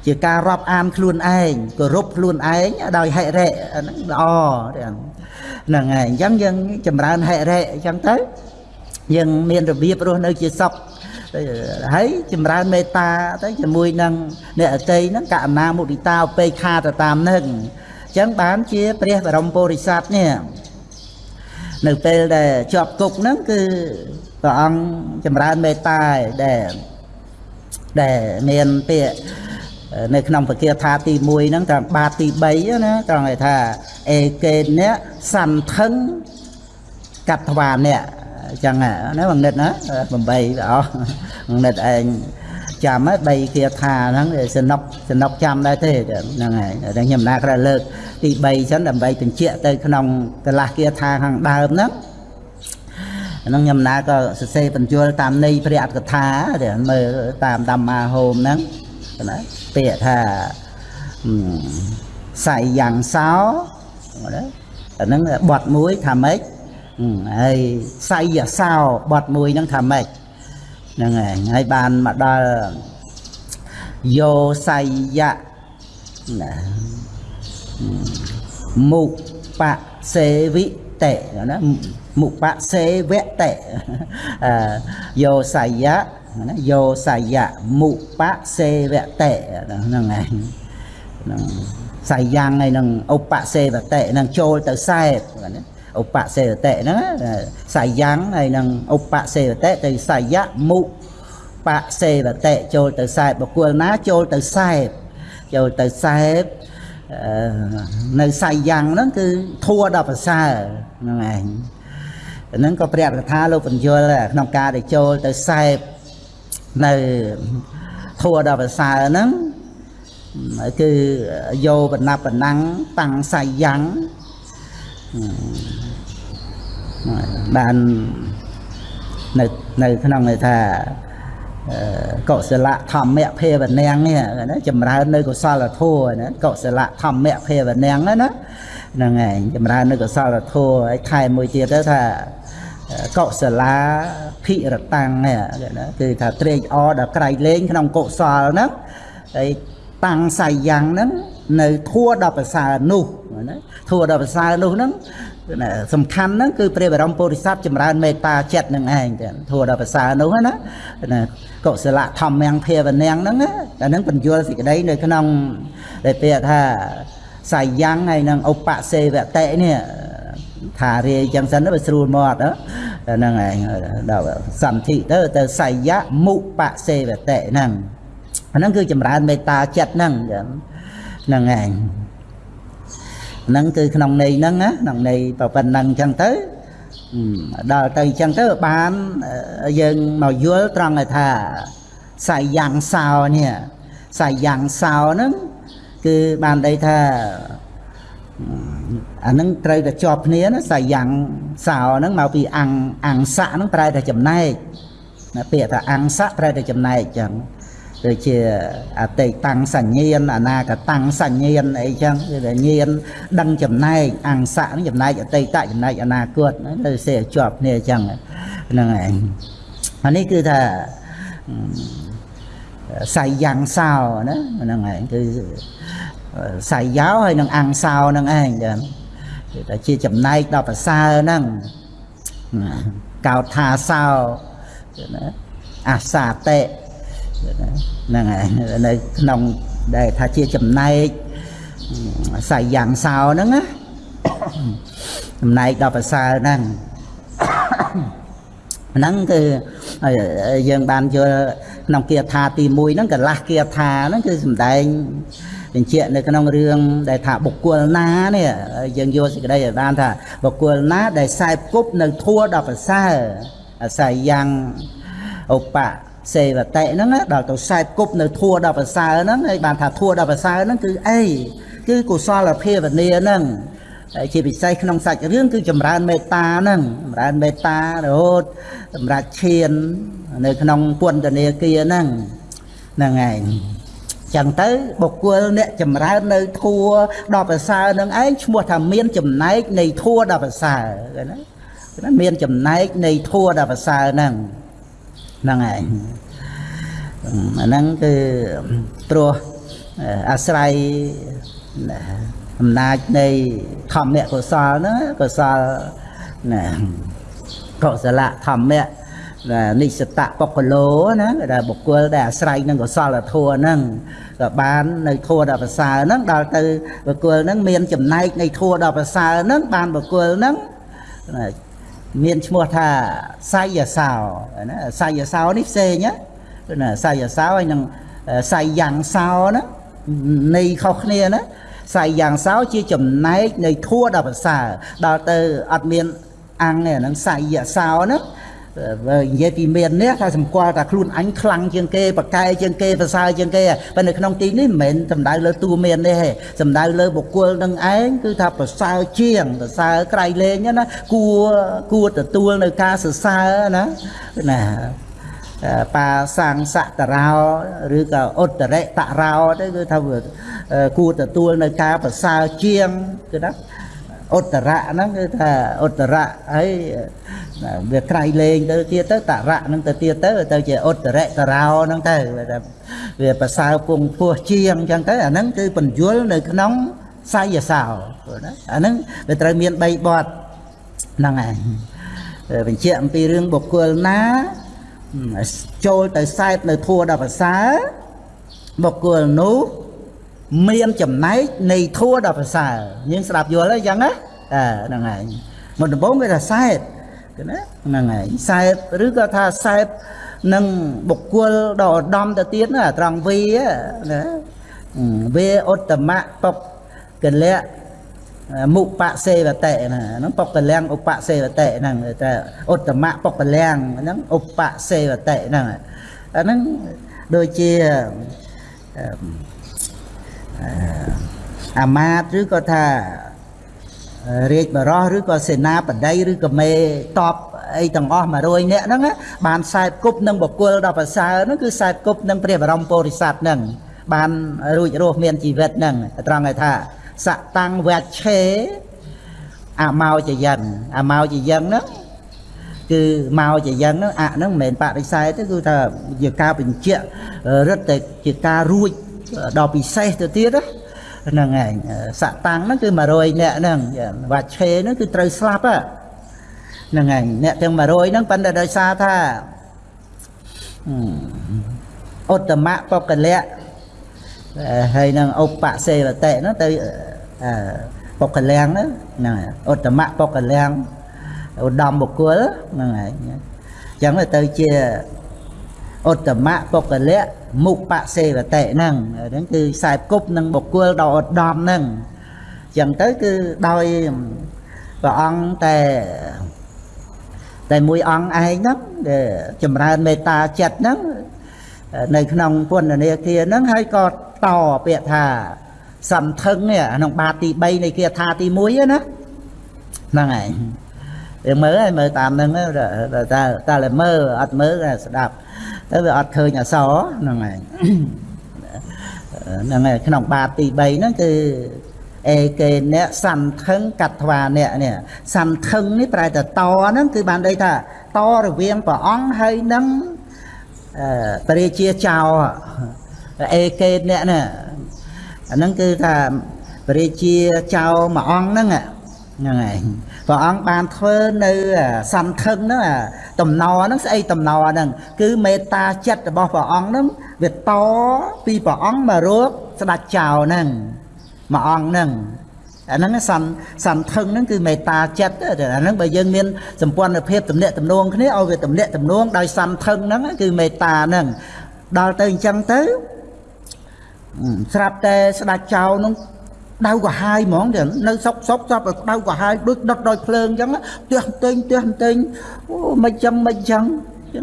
ជាការរាប់អានខ្លួនឯងគោរពខ្លួនឯងដោយហិរៈអានឹងល្អហ្នឹងហើយអញ្ចឹងយើងចម្រើនហិរៈអញ្ចឹងទៅយើងមានរបៀបរស់នៅជាសុខហើយចម្រើនមេត្តាទៅជាមួយនឹងអ្នកអតីហ្នឹងកណ្ណាមុទិតាឧបេក្ខាទៅតាមនឹងអញ្ចឹងបានជាព្រះបរមពុរិស័ទនេះនៅពេលដែលជាប់គុកហ្នឹងគឺព្រះអង្គចម្រើនមេត្តាដែលដែលមានពាក្យ នៅក្នុងពគាថាទី1ហ្នឹងត្រង់បាតទី3ណាត្រង់ឲ្យថាអេកេនៈសន្ធឹងកត្វាអ្នកអញ្ចឹងណាបងនិតណា8អស់បងនិតឯងចាំហើយ3គាថាហ្នឹងសនុកសនុកចាំដែរទេហ្នឹងហើយតែខ្ញុំណាក្រលើកទី3ចឹងដើម្បីបញ្ជាក់ទៅក្នុងកលាស់គាថាខាងដើមហ្នឹងហ្នឹងខ្ញុំណាក៏សរសេរបញ្យលតាមន័យព្រះអត្ថកថាតែមើលតាម ධම් មាហោមហ្នឹង ណាពាក្យថាសៃយ៉ាងសោណាអាហ្នឹងបត់មួយថាម៉េចហើយសៃយសោបត់មួយហ្នឹងថាម៉េចហ្នឹងហើយហើយបានមកដល់យោសៃយៈណាមុបសេវិតេណាមុបសេវតេយោសៃយៈ ណាយោសៃយៈមុបសេវតេហ្នឹងហើយហ្នឹងសៃយ៉ាងហើយនឹងឧបសេវតេនឹងចូលទៅសែតណាឧបសេវតេហ្នឹងសៃយ៉ាងហើយនឹងឧបសេវតេទៅសៃយៈមុបសេវតេចូលទៅសែតបុគ្គលណាចូលទៅសែតចូលទៅសែតនៅសៃយ៉ាងហ្នឹងគឺធัวដល់ប្រសើរហ្នឹងឯងហ្នឹងក៏ព្រះកថាលោកបញ្យលក្នុងការដែលចូលទៅសែប នៅធัวដល់ប្រសើរហ្នឹងគឺយោបណ្ណាបណ្ណាំងតាំងសៃយ៉ាងបាននៅនៅក្នុងន័យថាកុសលធម្មៈភេវនាងនេះណាចម្រើននៅកុសលធម៌ណាកុសលធម្មៈភេវនាងណាហ្នឹងឯងចម្រើននៅកុសលធម៌ហើយថែមមួយទៀតទៅថា កុសលាភិរតាំងនេះណាគឺថាត្រេកអរដល់ក្រៃលែងក្នុងកុសលហ្នឹងហើយតាំងសាយយ៉ាងហ្នឹងនៅធัวដល់ប្រសើរនោះណាធัวដល់ប្រសើរនោះហ្នឹងសំខាន់ហ្នឹងគឺព្រះបរមពុរិស័ទចម្រើនមេត្តាចិត្តនឹងឯងទៅធัวដល់ប្រសើរនោះណាណាកុសលធម្មំភាវនាងហ្នឹងអាហ្នឹងបញ្យល់សេចក្តីនៅក្នុងដែលពាក្យថាសាយ៉ាងហើយនឹងឧបសេវតេនេះ ថារាយចឹងសិនទៅស្រួលមកហ្នឹងឯងដល់សន្ធិទៅទៅសយៈមុបសេវតេហ្នឹងហ្នឹងគឺចម្រើនមេត្តាចិត្តហ្នឹងហ្នឹងឯងហ្នឹងគឺក្នុងន័យហ្នឹងណាក្នុងន័យប៉ុណ្ណឹងចឹងទៅដល់ទៅចឹងទៅបានយើងមកយល់ត្រង់ថាសាយ៉ាងសោនេះសាយ៉ាងសោហ្នឹងគឺបានន័យថា អាហ្នឹងត្រូវតែជាប់គ្នាណាសាយ៉ាងសោហ្នឹងមកពីអង្គអង្គស័កហ្នឹងប្រែតែចំណែកណាពាក្យថាអង្គស័កប្រែតែចំណែកចឹងដូចជាអតីតាំងសញ្ញាណអនាគតាំងសញ្ញាណអីចឹងគឺតែញាណដឹងចំណែកអង្គស័កហ្នឹងចំណែកអតីតចំណែកអនាគតទៅសេជាប់គ្នាចឹងហ្នឹងឯងអានេះគឺថាសៃយ៉ាងសោណាហ្នឹងឯងគឺ សៃយោហើយនឹងអង្គសោហ្នឹងឯងចឹងគឺតែជាចំណែកដល់ប្រសើរហ្នឹងកោតថាសោណាអាសាតេហ្នឹងហើយនៅក្នុងដែលថាជាចំណែកសាយយ៉ាងសោហ្នឹងណាចំណែកដល់ប្រសើរហ្នឹងហ្នឹងគឺយើងបានយល់ក្នុងគាថាទី1ហ្នឹងកលាស់គាថាហ្នឹងគឺសំដែង បញ្ជាក់នៅក្នុងរឿងដែលថាបុគ្គលណានេះយើងយកសេចក្តីឲ្យបានថាបុគ្គលណាដែលខ្សែគប់នៅធัวដល់ប្រសើរអាស្រ័យយ៉ាងឧបសេវតិហ្នឹងដល់ទៅខ្សែគប់នៅធัวដល់ប្រសើរហ្នឹងហើយបានថាធัวដល់ប្រសើរហ្នឹងគឺអីគឺកុសលភាវនាហ្នឹងហើយជាពិសេសក្នុងសាច់រឿងគឺចម្រើនមេត្តាហ្នឹងចម្រើនមេត្តារហូតសម្រាប់ឈាននៅក្នុងពន្ធនាគារហ្នឹងហ្នឹងឯង ចឹងទៅបុគ្គលអ្នកចម្រើននៅធัวដល់ប្រសើរនឹងឯងឈ្មោះថាមានចំណែកនៃធัวដល់ប្រសើរណាមានចំណែកនៃធัวដល់ប្រសើរហ្នឹងហ្នឹងឯងអាហ្នឹងគឺព្រោះអាស្រ័យអំណាចនៃធម្មកុសលហ្នឹងកុសលណាកុសលធម្មៈ និស្សតបុគ្គលោណាដែលបុគ្គលដែលអាស្រ័យនឹងកុសលធម៌ហ្នឹងក៏បាននៅធម៌ដ៏ប្រសើរហ្នឹងដល់ទៅបុគ្គលហ្នឹងមានចំណែកនៃធម៌ដ៏ប្រសើរហ្នឹងបានបុគ្គលហ្នឹងមានឈ្មោះថាសាយសោណាសាយសោនេះផ្សេងណាសាយសោហើយនឹងសាយយ៉ាងសោណានៃខុសគ្នាណាសាយយ៉ាងសោជាចំណែកនៃធัวដល់ប្រសើរដល់ទៅអត់មានអង្គនេះហ្នឹងសាយសោហ្នឹង និយាយពីមាននេះថាសម្គាល់ថាខ្លួនអញខ្លាំងជាងគេបកែជាងគេប្រសើរជាងគេប៉ុន្តែក្នុងទីនេះមិនមែនសំដៅលើតួមាននេះទេសំដៅលើបុគ្គលនឹងឯងគឺថាប្រសើរជាងប្រសើរក្រៃលែងណាគួរគួរទទួលនៅការសរសើរណាណាបាសាំងសតរោឬក៏ឧត្តរិតរោទៅគឺថាគួរទទួលនៅការប្រសើរជាងគឺណា ឧត្តរៈហ្នឹងគឺថាឧត្តរៈហើយវាក្រៃលែងទៅទៀតទៅតរៈហ្នឹងទៅទៀតទៅទៅជាឧត្តរៈតរោហ្នឹងទៅវាប្រសើរពងពោះជាងអញ្ចឹងទៅអាហ្នឹងគឺបញ្យលនៅក្នុងសាយសោណាអាហ្នឹងវាត្រូវមាន3បទហ្នឹងឯងបញ្ជាក់អំពីរឿងបុគ្គលណាចូលទៅសែបនៅធัวដល់ប្រសើរបុគ្គលនោះ មានចំណែកនៃធัวដល់ប្រសើរយើងស្ដាប់យល់ហើយអញ្ចឹងណាហ្នឹងហើយមុនដំបូងគេថាសែបណាហ្នឹងហើយសែបឬក៏ថាសែបនឹងបុគ្គលដ៏ឧត្តមទៅទៀតណាត្រង់វីណាវាឧត្តមៈបុកកលៈមុបសេវតិណាហ្នឹងបុកកលាំងឧបសេវតិហ្នឹងតែឧត្តមៈបុកកលាំងហ្នឹងឧបសេវតិហ្នឹងអាហ្នឹងដូចជាអា មាតឬក៏ថារាជបរោះឬក៏សេនាបតីឬក៏មេតបអីទាំងអស់100នាក់ហ្នឹងបានខ្សែគប់នឹងបកុលដល់ប្រសើរហ្នឹងគឺខ្សែគប់នឹងព្រះបរមពុរិស័ទហ្នឹងបានរួចរស់មានជីវិតហ្នឹងត្រង់ឲ្យថាសតាំងវច្ឆេអមោចយិនអមោចយិនហ្នឹងគឺមកជាយ៉ាងហ្នឹងអហ្នឹងមិនមែនបរិស័យទេគឺថាជាការបញ្ជាក់រឹតតែជាការរួច ដល់ពិសេសទៅទៀតហ្នឹងឯងសតាំងហ្នឹងគឺ100នាក់ហ្នឹងវច្ឆេហ្នឹងគឺត្រូវស្លាប់ហ្នឹងឯងអ្នកទាំង100ហ្នឹងប៉ុន្តែដោយសារថាឧត្តមបុគ្គលៈហើយនឹងឧបសេវតិហ្នឹងទៅបុគ្គលាំងហ្នឹងឧត្តមបុគ្គលាំងឧត្តមបុគ្គលហ្នឹងឯងអញ្ចឹងទៅជាឧត្តមបុគ្គលៈ មុបសេវតិហ្នឹងហ្នឹងគឺខ្សែគប់នឹងបុគ្គលដ៏ឧត្តមហ្នឹងអញ្ចឹងទៅគឺដោយព្រះអង្គតែតែមួយអង្គឯងហ្នឹងដែលចម្រើនមេត្តាចិត្តហ្នឹងនៅក្នុងពុទ្ធនាគារហ្នឹងហើយក៏តពាក្យថាសន្ធឹងនេះក្នុងបាតទី3នៃគាថាទី1ណាហ្នឹងឯងយើងមើលហើយមើលតាមហ្នឹងតែតែមើលអត់មើលស្ដាប់ ទៅវាអត់ឃើញអសហ្នឹងហើយហ្នឹងហើយក្នុងបាតទី3ហ្នឹងគឺអេកេអ្នកសន្ធឹងកត្វាអ្នកនេះសន្ធឹងនេះប្រែតែតហ្នឹងគឺបានន័យថាតរវាងព្រះអង្គហើយនឹងព្រះរាជាចៅអេកេអ្នកនេះអាហ្នឹងគឺថាព្រះរាជាចៅមួយអង្គហ្នឹងហ្នឹងហើយ ព្រះអង្គបានធ្វើនៅសន្ធឹងហ្នឹងតំណហ្នឹងស្អីតំណហ្នឹងគឺមេត្តាចិត្តរបស់ព្រះអង្គហ្នឹងវាតពីព្រះអង្គមករកស្ដេចចៅហ្នឹងមួយអង្គហ្នឹងអាហ្នឹងសន្សន្ធឹងហ្នឹងគឺមេត្តាចិត្តអាហ្នឹងបើយើងមានសម្ព័ន្ធភាពទំនាក់ទំនងគ្នាឲ្យវាទំនាក់ទំនងដោយសន្ធឹងហ្នឹងគឺមេត្តាហ្នឹងដល់ទៅអញ្ចឹងទៅស្រាប់តែស្ដាច់ចោលនោះ ដៅក៏ហាយហ្មងទាំងនៅសុកសុកស្រាប់តែដៅក៏ហាយដូចដុតដោយភ្លើងអញ្ចឹងផ្ទះផ្ទែងផ្ទះផ្ទែងអូមិនចឹងមិនចឹង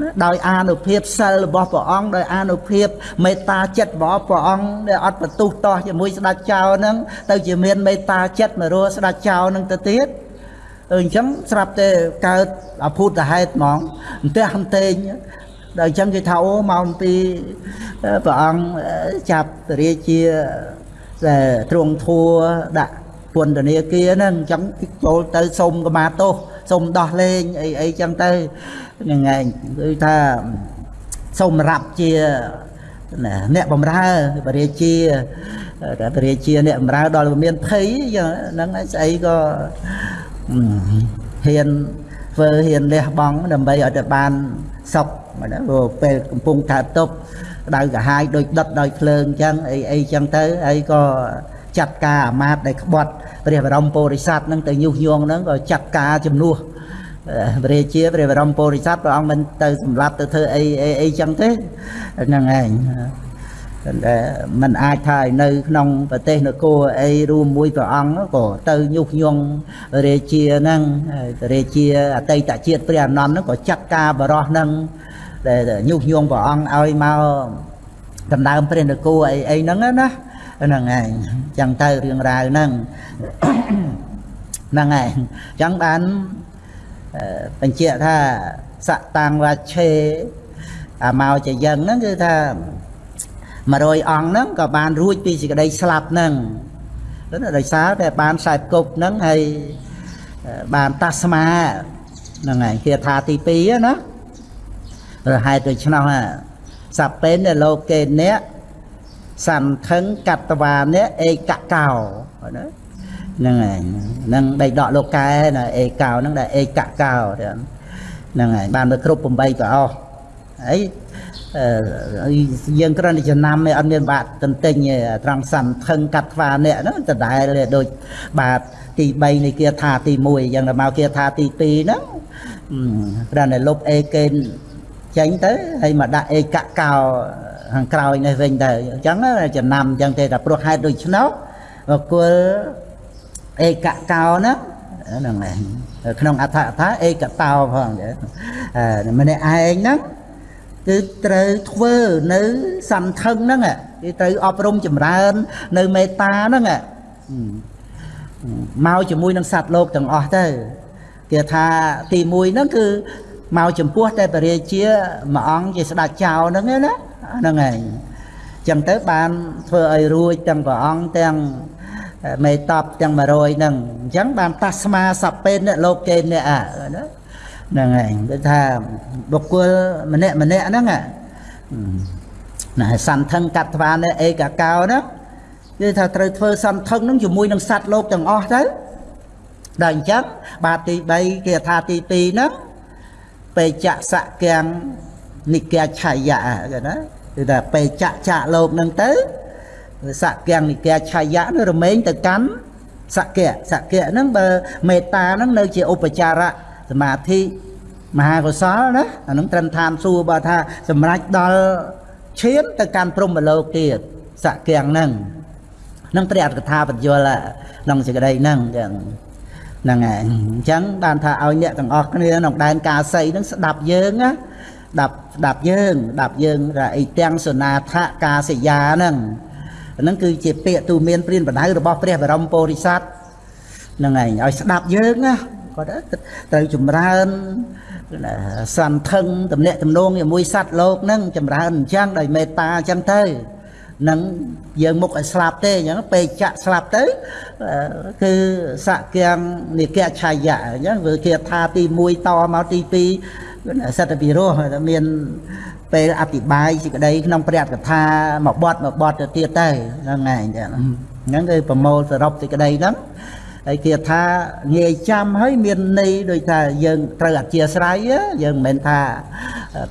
ណាដោយអានុភាពសិលរបស់ព្រះអង្គដោយអានុភាពមេត្តាចិត្តរបស់ព្រះអង្គដែលអត់បន្ទុះតោះជាមួយស្ដេចចៅហ្នឹងទៅជាមានមេត្តាចិត្តមករស់ស្ដេចចៅហ្នឹងទៅទៀតអញ្ចឹងស្រាប់តែកើតអភូតហេតុហ្មងអន្ទះអន្ទែងដល់អញ្ចឹងគេថាអូមកអំពីព្រះអង្គចាប់រាជាដែល ទ្រង់ធัวដាក់ពន្ធនាគារហ្នឹងអញ្ចឹងចូលទៅសុំកមាទោសសុំដោះលែងអីអីចឹងទៅហ្នឹងឯងគឺថាសូមរាប់ជាអ្នកបំរើបរិជាតែបរិជាអ្នកបំរើដល់មានភ័យហ្នឹងស្អីក៏ហ៊ានធ្វើហ៊ានលះបង់ដើម្បីឲ្យតែបានសុខណាពេលកំពុងថាតុបដៅ កាហាយដូចដុតដោយភ្លើងអញ្ចឹងអីអីអញ្ចឹងទៅហើយក៏ចាត់ការអាមាត្យដែលក្បត់ព្រះបរមពុរិស័ទនឹងទៅញុះញង់ហ្នឹងក៏ចាត់ការជំនួសព្រះរាជាព្រះបរមពុរិស័ទព្រះអង្គមិនទៅសម្លាប់ទៅធ្វើអីអីអីចឹងទេហ្នឹងឯងតែมันអាចថាឲ្យនៅក្នុងប្រទេសនគរអីរួមមួយព្រះអង្គក៏ទៅញុះញង់រាជាហ្នឹងរាជាអតីតជាតិព្រះអនន្តហ្នឹងក៏ចាត់ការបរោះហ្នឹង ដែលញុះញង់ព្រះអង្គឲ្យមកដណ្ដើមព្រះនគរអីអីហ្នឹងណាហ្នឹងឯងចឹងទៅរឿងរ៉ាវហ្នឹងហ្នឹងឯងចឹងបានបញ្ជាក់ថាសតាំងវាឆេអាមកជាយ៉ាងហ្នឹងគឺថា100អង្គហ្នឹងក៏បានរួចពីសេចក្តីស្លាប់ហ្នឹងដោយសារតែបានខ្សែគប់ហ្នឹងហើយបានតាស្មាហ្នឹងហើយគេថាទី2ណា រហេតុដូច្នោះសពេនលោកេអ្នកសន្ធឹងកតវាអ្នកឯកកោណាហ្នឹងហើយហ្នឹងដេកដកលោកកែណាអេកោហ្នឹងដែលអេកកោហ្នឹងហើយបានទៅគ្រប់8ប្រអស់ហើយយើងគ្រាន់តែចំណាំឯអត់មានបាក់ទន្ទិញត្រង់សន្ធឹងកាត់ថ្វាអ្នកហ្នឹងដដែលដូចបាតទី3នៃគាថាទី1យ៉ាងទៅមកគាថាទី2ហ្នឹងគ្រាន់តែលុបអេកេន ចេញទៅហើយមកដាក់អេកកោខាងក្រោយនេះវិញទៅអញ្ចឹងចំណាំអញ្ចឹងទេតែព្រោះហេតុដូច្នោះគល់ឯកកោណាហ្នឹងឯងក្នុងអត្ថកថាឯកតោផងម្នាក់ឯងហ្នឹងគឺត្រូវធ្វើនៅសន្ធឹងហ្នឹងគឺត្រូវអប់រំចម្រើន នៅមេត្តាហ្នឹងមកជាមួយនឹងសត្វលោកទាំងអស់ទៅគេថាទី1ហ្នឹងគឺ មកចំពោះតែបរិជាមួយអង្គជាស្ដេចចៅហ្នឹងណាហ្នឹងឯងចឹងទៅបានធ្វើឲ្យរួចទាំងព្រះអង្គទាំងមេតបទាំង100ហ្នឹងអញ្ចឹងបានតាស្មាសពេនលោកគេអ្នកណាហ្នឹងឯងគឺថាបុគ្គលម្នាក់ម្នាក់ហ្នឹងណាសន្ធឹងកត្វានេះឯកកោហ្នឹងគឺថាត្រូវធ្វើសន្ធឹងហ្នឹងជាមួយនឹងសត្វលោកទាំងអស់ទៅដល់អញ្ចឹងបាទទី3គេថាទី2ហ្នឹង បេចសកាំងនិកាឆាយៈគេណាគឺថាបេចៈចាក់លោកហ្នឹងទៅសក្យនិកាឆាយៈនឹងរមែងទៅកាន់សក្យសក្យហ្នឹងបើមេត្តាហ្នឹងនៅជាឧបចារៈសមាធិមហាកុសលណាអាហ្នឹងត្រឹមឋានសួគ៌បើថាសម្រេចដល់ឈានទៅកាន់ព្រំលោកទៀតសក្យហ្នឹងនឹងព្រះអត្ថកថាបញ្យលក្នុងសេចក្តីហ្នឹងចឹង ហ្នឹងហើយអញ្ចឹងបានថាឲ្យអ្នកទាំងអស់គ្នាក្នុងដែនកាសីហ្នឹងស្ដាប់យើងណាស្ដាប់ស្ដាប់យើងស្ដាប់យើងថាអីទាំងសនាថកាសយាហ្នឹងហ្នឹងគឺជាពាក្យទូមានព្រានបដៅរបស់ព្រះបរមពុរិស័ទហ្នឹងឯងឲ្យស្ដាប់យើងណាគាត់ត្រូវចម្រើនសន្ធឹងតំណាក់តំណងជាមួយសត្វលោកហ្នឹងចម្រើនអញ្ចឹងដោយមេត្តាអញ្ចឹងទៅ នឹងយើងមុខឲ្យស្លាប់ទេអញ្ចឹងពេលចាក់ស្លាប់ទៅគឺសក្យ៉ាងនិកឆាយៈអញ្ចឹងវាគេថាទី1តមកទី2សិទ្ធិពិរោះមានពេលអธิบายសេចក្តីក្នុងព្រះកថាមួយបទមួយបទទៅទៀតទៅហ្នឹងឯងហ្នឹងគឺប្រមូលសរុបសេចក្តីហ្នឹង ហើយគេថាងាយចាំហើយមានន័យដូចថាយើងត្រូវអធិស្ស្រ័យយើងមិនមែនថា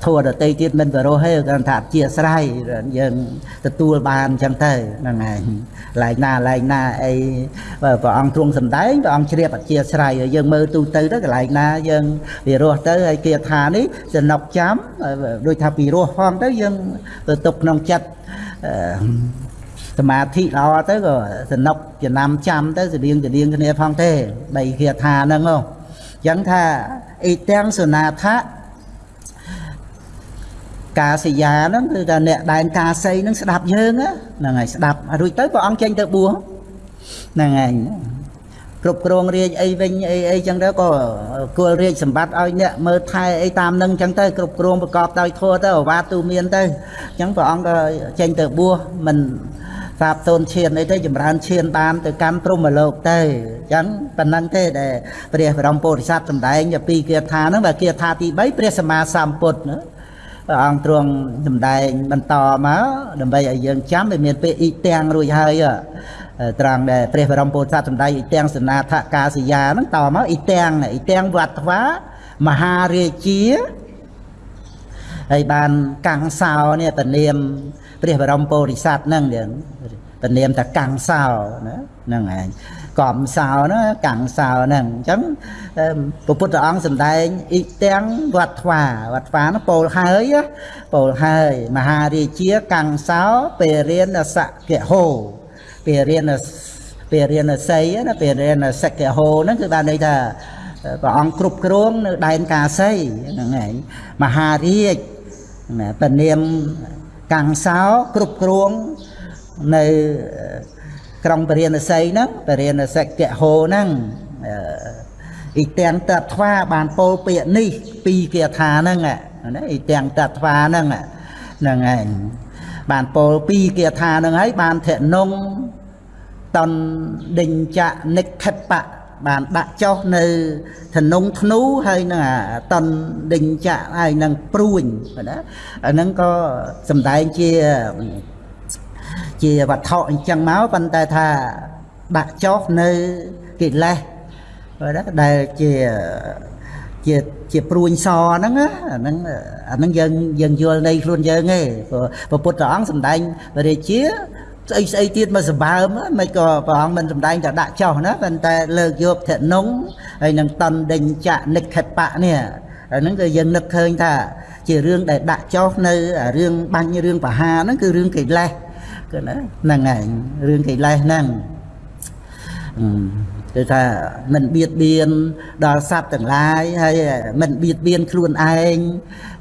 ធัวដតីទៀតមិនបរោះទេគាត់ថាអធិស្ស្រ័យយើងទទួលបានអញ្ចឹងទៅហ្នឹងឯងឡែកណាឡែកណាអីព្រះអង្គទ្រង់សំដែងព្រះអង្គជ្រាបអធិស្ស្រ័យយើងមើលទូទៅទៅកន្លែងណាយើងវារស់ទៅហើយគេថានេះចំណុកចាំដូចថាពីរស់ផងទៅយើងទៅទុកក្នុងចិត្ត សមាធិល្អទៅក៏សនុកចំណាំចាំទៅស្តៀងស្តៀងគ្នាផងទេបីគាថាហ្នឹងហ៎អញ្ចឹងថាអ៊ីទាំងសុណាថៈកាសយាហ្នឹងគឺថាអ្នកដែនកាសីហ្នឹងស្ដាប់យើងហ្នឹងហើយស្ដាប់រួចទៅព្រះអង្គចេញទៅបួសហ្នឹងហើយគ្រប់គ្រងរាជអីវិញអីអីចឹងទៅក៏គួលរាជសម្បត្តិឲ្យអ្នកមើលថែអីតាមនឹងចឹងទៅគ្រប់គ្រងប្រកបដោយធម៌ទៅអាវាតទូមានទៅចឹងព្រះអង្គក៏ចេញទៅបួសមិន សាបតូនឈានអីទៅចម្រើនឈានបានទៅកម្មព្រហ្មលោកទៅអញ្ចឹងប៉ុណ្ណឹងទេដែលព្រះបរមពុទ្ធសាសសម្ដែងពីគាថាហ្នឹងបើគាថាទី3ព្រះសម្មាសម្ពុទ្ធណាព្រះអង្គទ្រង់សម្ដែងបន្តមកដើម្បីឲ្យយើងចាំវាមានពេលអ៊ីទាំងរួចហើយត្រង់ដែលព្រះបរមពុទ្ធសាសសម្ដែងអ៊ីទាំងសនាថកាសយាហ្នឹងតមកអ៊ីទាំងអ៊ីទាំងវត្តវាមហារាជាហើយបានកាំងសោនេះពនាមព្រះបរមពុរិស័ទហ្នឹងទៀ តពនាមថាកាំងសោណាហ្នឹងឯងកំសោណាកាំងសោហ្នឹងអញ្ចឹងព្រះពុទ្ធអង្គសម្ដែងអ៊ីទាំងវត្តវាវត្តវានោះពោលហើយពោលហើយមហារាជាកាំងសោពេរៀនសកហោពេរៀនពេរៀនស័យណាពេរៀនសកហោហ្នឹងគឺបានន័យថាព្រះអង្គគ្រប់គ្រងនៅដែនកាសីហ្នឹងឯងមហារាជណាពនាមកាំងសោគ្រប់គ្រង នៅក្រុងពរាណសីហ្នឹងពរាណសកហោហ្នឹងអ៊ីទាំងតត្វាបានពោលពាក្យនេះ ពីរគាថាហ្នឹងណាអ៊ីទាំងតត្វាហ្នឹងហ្នឹងឯងបានពោលពីរគាថាហ្នឹងហើយបានធនុងតនដេញចនិខិបៈបានដាក់ចុះនៅធនងធ្នូហើយនឹងតនដេញចាក់ហើយនឹងព្រួញណាអាហ្នឹងក៏សំដែងជា ជាវត្ថុអញ្ចឹងមកប៉ុន្តែថាដាក់ចុះនៅកិលេសណាដែលជាជាជាព្រួញសហ្នឹងអាហ្នឹងអាហ្នឹងយើងយើងយល់នៃខ្លួនយើងទេព្រោះពុទ្ធអង្គសំដែងរាជាស្អីស្អីទៀតមកសម្បើមមិនក៏ព្រះអង្គមិនសម្ដែងតែដាក់ចោះណាប៉ុន្តែលើកយកធនងហើយនឹងតនដេញចៈនិខិបៈនេះអាហ្នឹងគឺយើងនឹកឃើញថា ជារឿងដែលដាក់ចោះនៅរឿងបាញ់រឿងបហាហ្នឹងគឺរឿងកិលេស គឺណាហ្នឹងឯងរឿងកិលេសហ្នឹងគឺថាមិនបៀតបៀនដល់សត្វទាំងឡាយហើយមិនបៀតបៀនខ្លួនឯង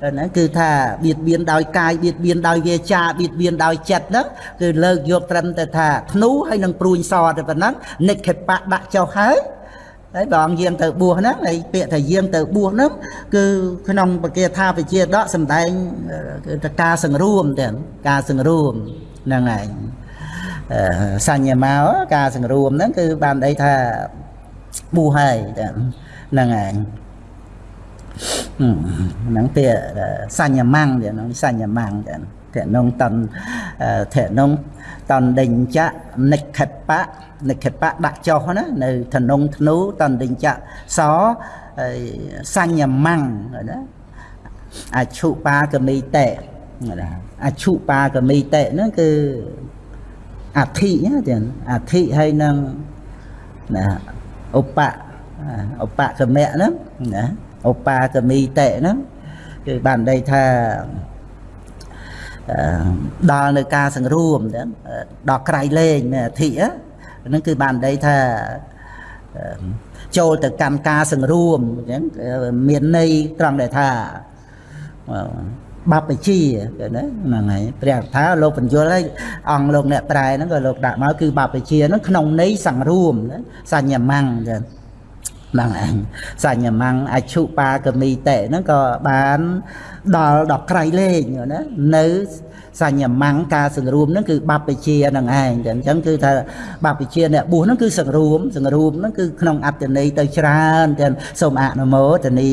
ហ្នឹងគឺថាបៀតបៀនដោយកាយបៀតបៀនដោយវាចាបៀតបៀនដោយចិត្តហ្នឹងគឺលើកយកត្រឹមតែថាធ្នូហើយនឹងព្រួញសតែប៉ុណ្ណឹងនិខិបៈដាក់ចុះហើយហើយព្រះអង្គយាងទៅបួសហ្នឹងហើយពាក្យថាយាងទៅបួសហ្នឹងគឺក្នុងបកាថាវិជាដកសំដែងគឺថាការសង្រួមទាំងការសង្រួម ហ្នឹងឯងសញ្ញាមកការសង្រួមហ្នឹងគឺបានន័យថាបួសហើយហ្នឹងឯងហ្នឹងពាក្យសញ្ញាម៉ាំងហ្នឹងសញ្ញាម៉ាំងចឹងធនងតនធនងតនដេញចៈនិខិតបៈនិខិតបៈដាក់ចុះណានៅធនងធ្នូតនដេញចៈសសញ្ញាម៉ាំងណាអឈុបាកមីតេ អឈុបាកមីតេហ្នឹងគឺអធិទៀតអធិហើយនឹងណាឧបៈឧបកម្មៈហ្នឹងណាឧបាកមីតេហ្នឹងគឺបានន័យថាដល់នៅការសង្រួមដល់ក្រៃលែងអធិហ្នឹងគឺបានន័យថាចូលទៅកម្មការសង្រួមអញ្ចឹងមានន័យត្រង់ដែលថា បព្វជាគេណាហ្នឹងហើយព្រះថាលោកបញ្យល់ហើយអង្គលោកអ្នកប្រែហ្នឹងក៏លោកដាក់មកគឺបព្វជាហ្នឹងក្នុងន័យសង្រួមសញ្ញាម៉ាំងចឹងហ្នឹងឯងសញ្ញាម៉ាំងអជុបាកមីតេហ្នឹងក៏បានដល់ដល់ក្រៃលែងណានៅសញ្ញាម៉ាំងការសង្រួមហ្នឹងគឺបព្វជាហ្នឹងឯងអញ្ចឹងគឺថាបព្វជាអ្នកបួសហ្នឹងគឺសង្រួមសង្រួមហ្នឹងគឺក្នុងអត្តន័យទៅច្រើនទាំងសូមអនុមោទនី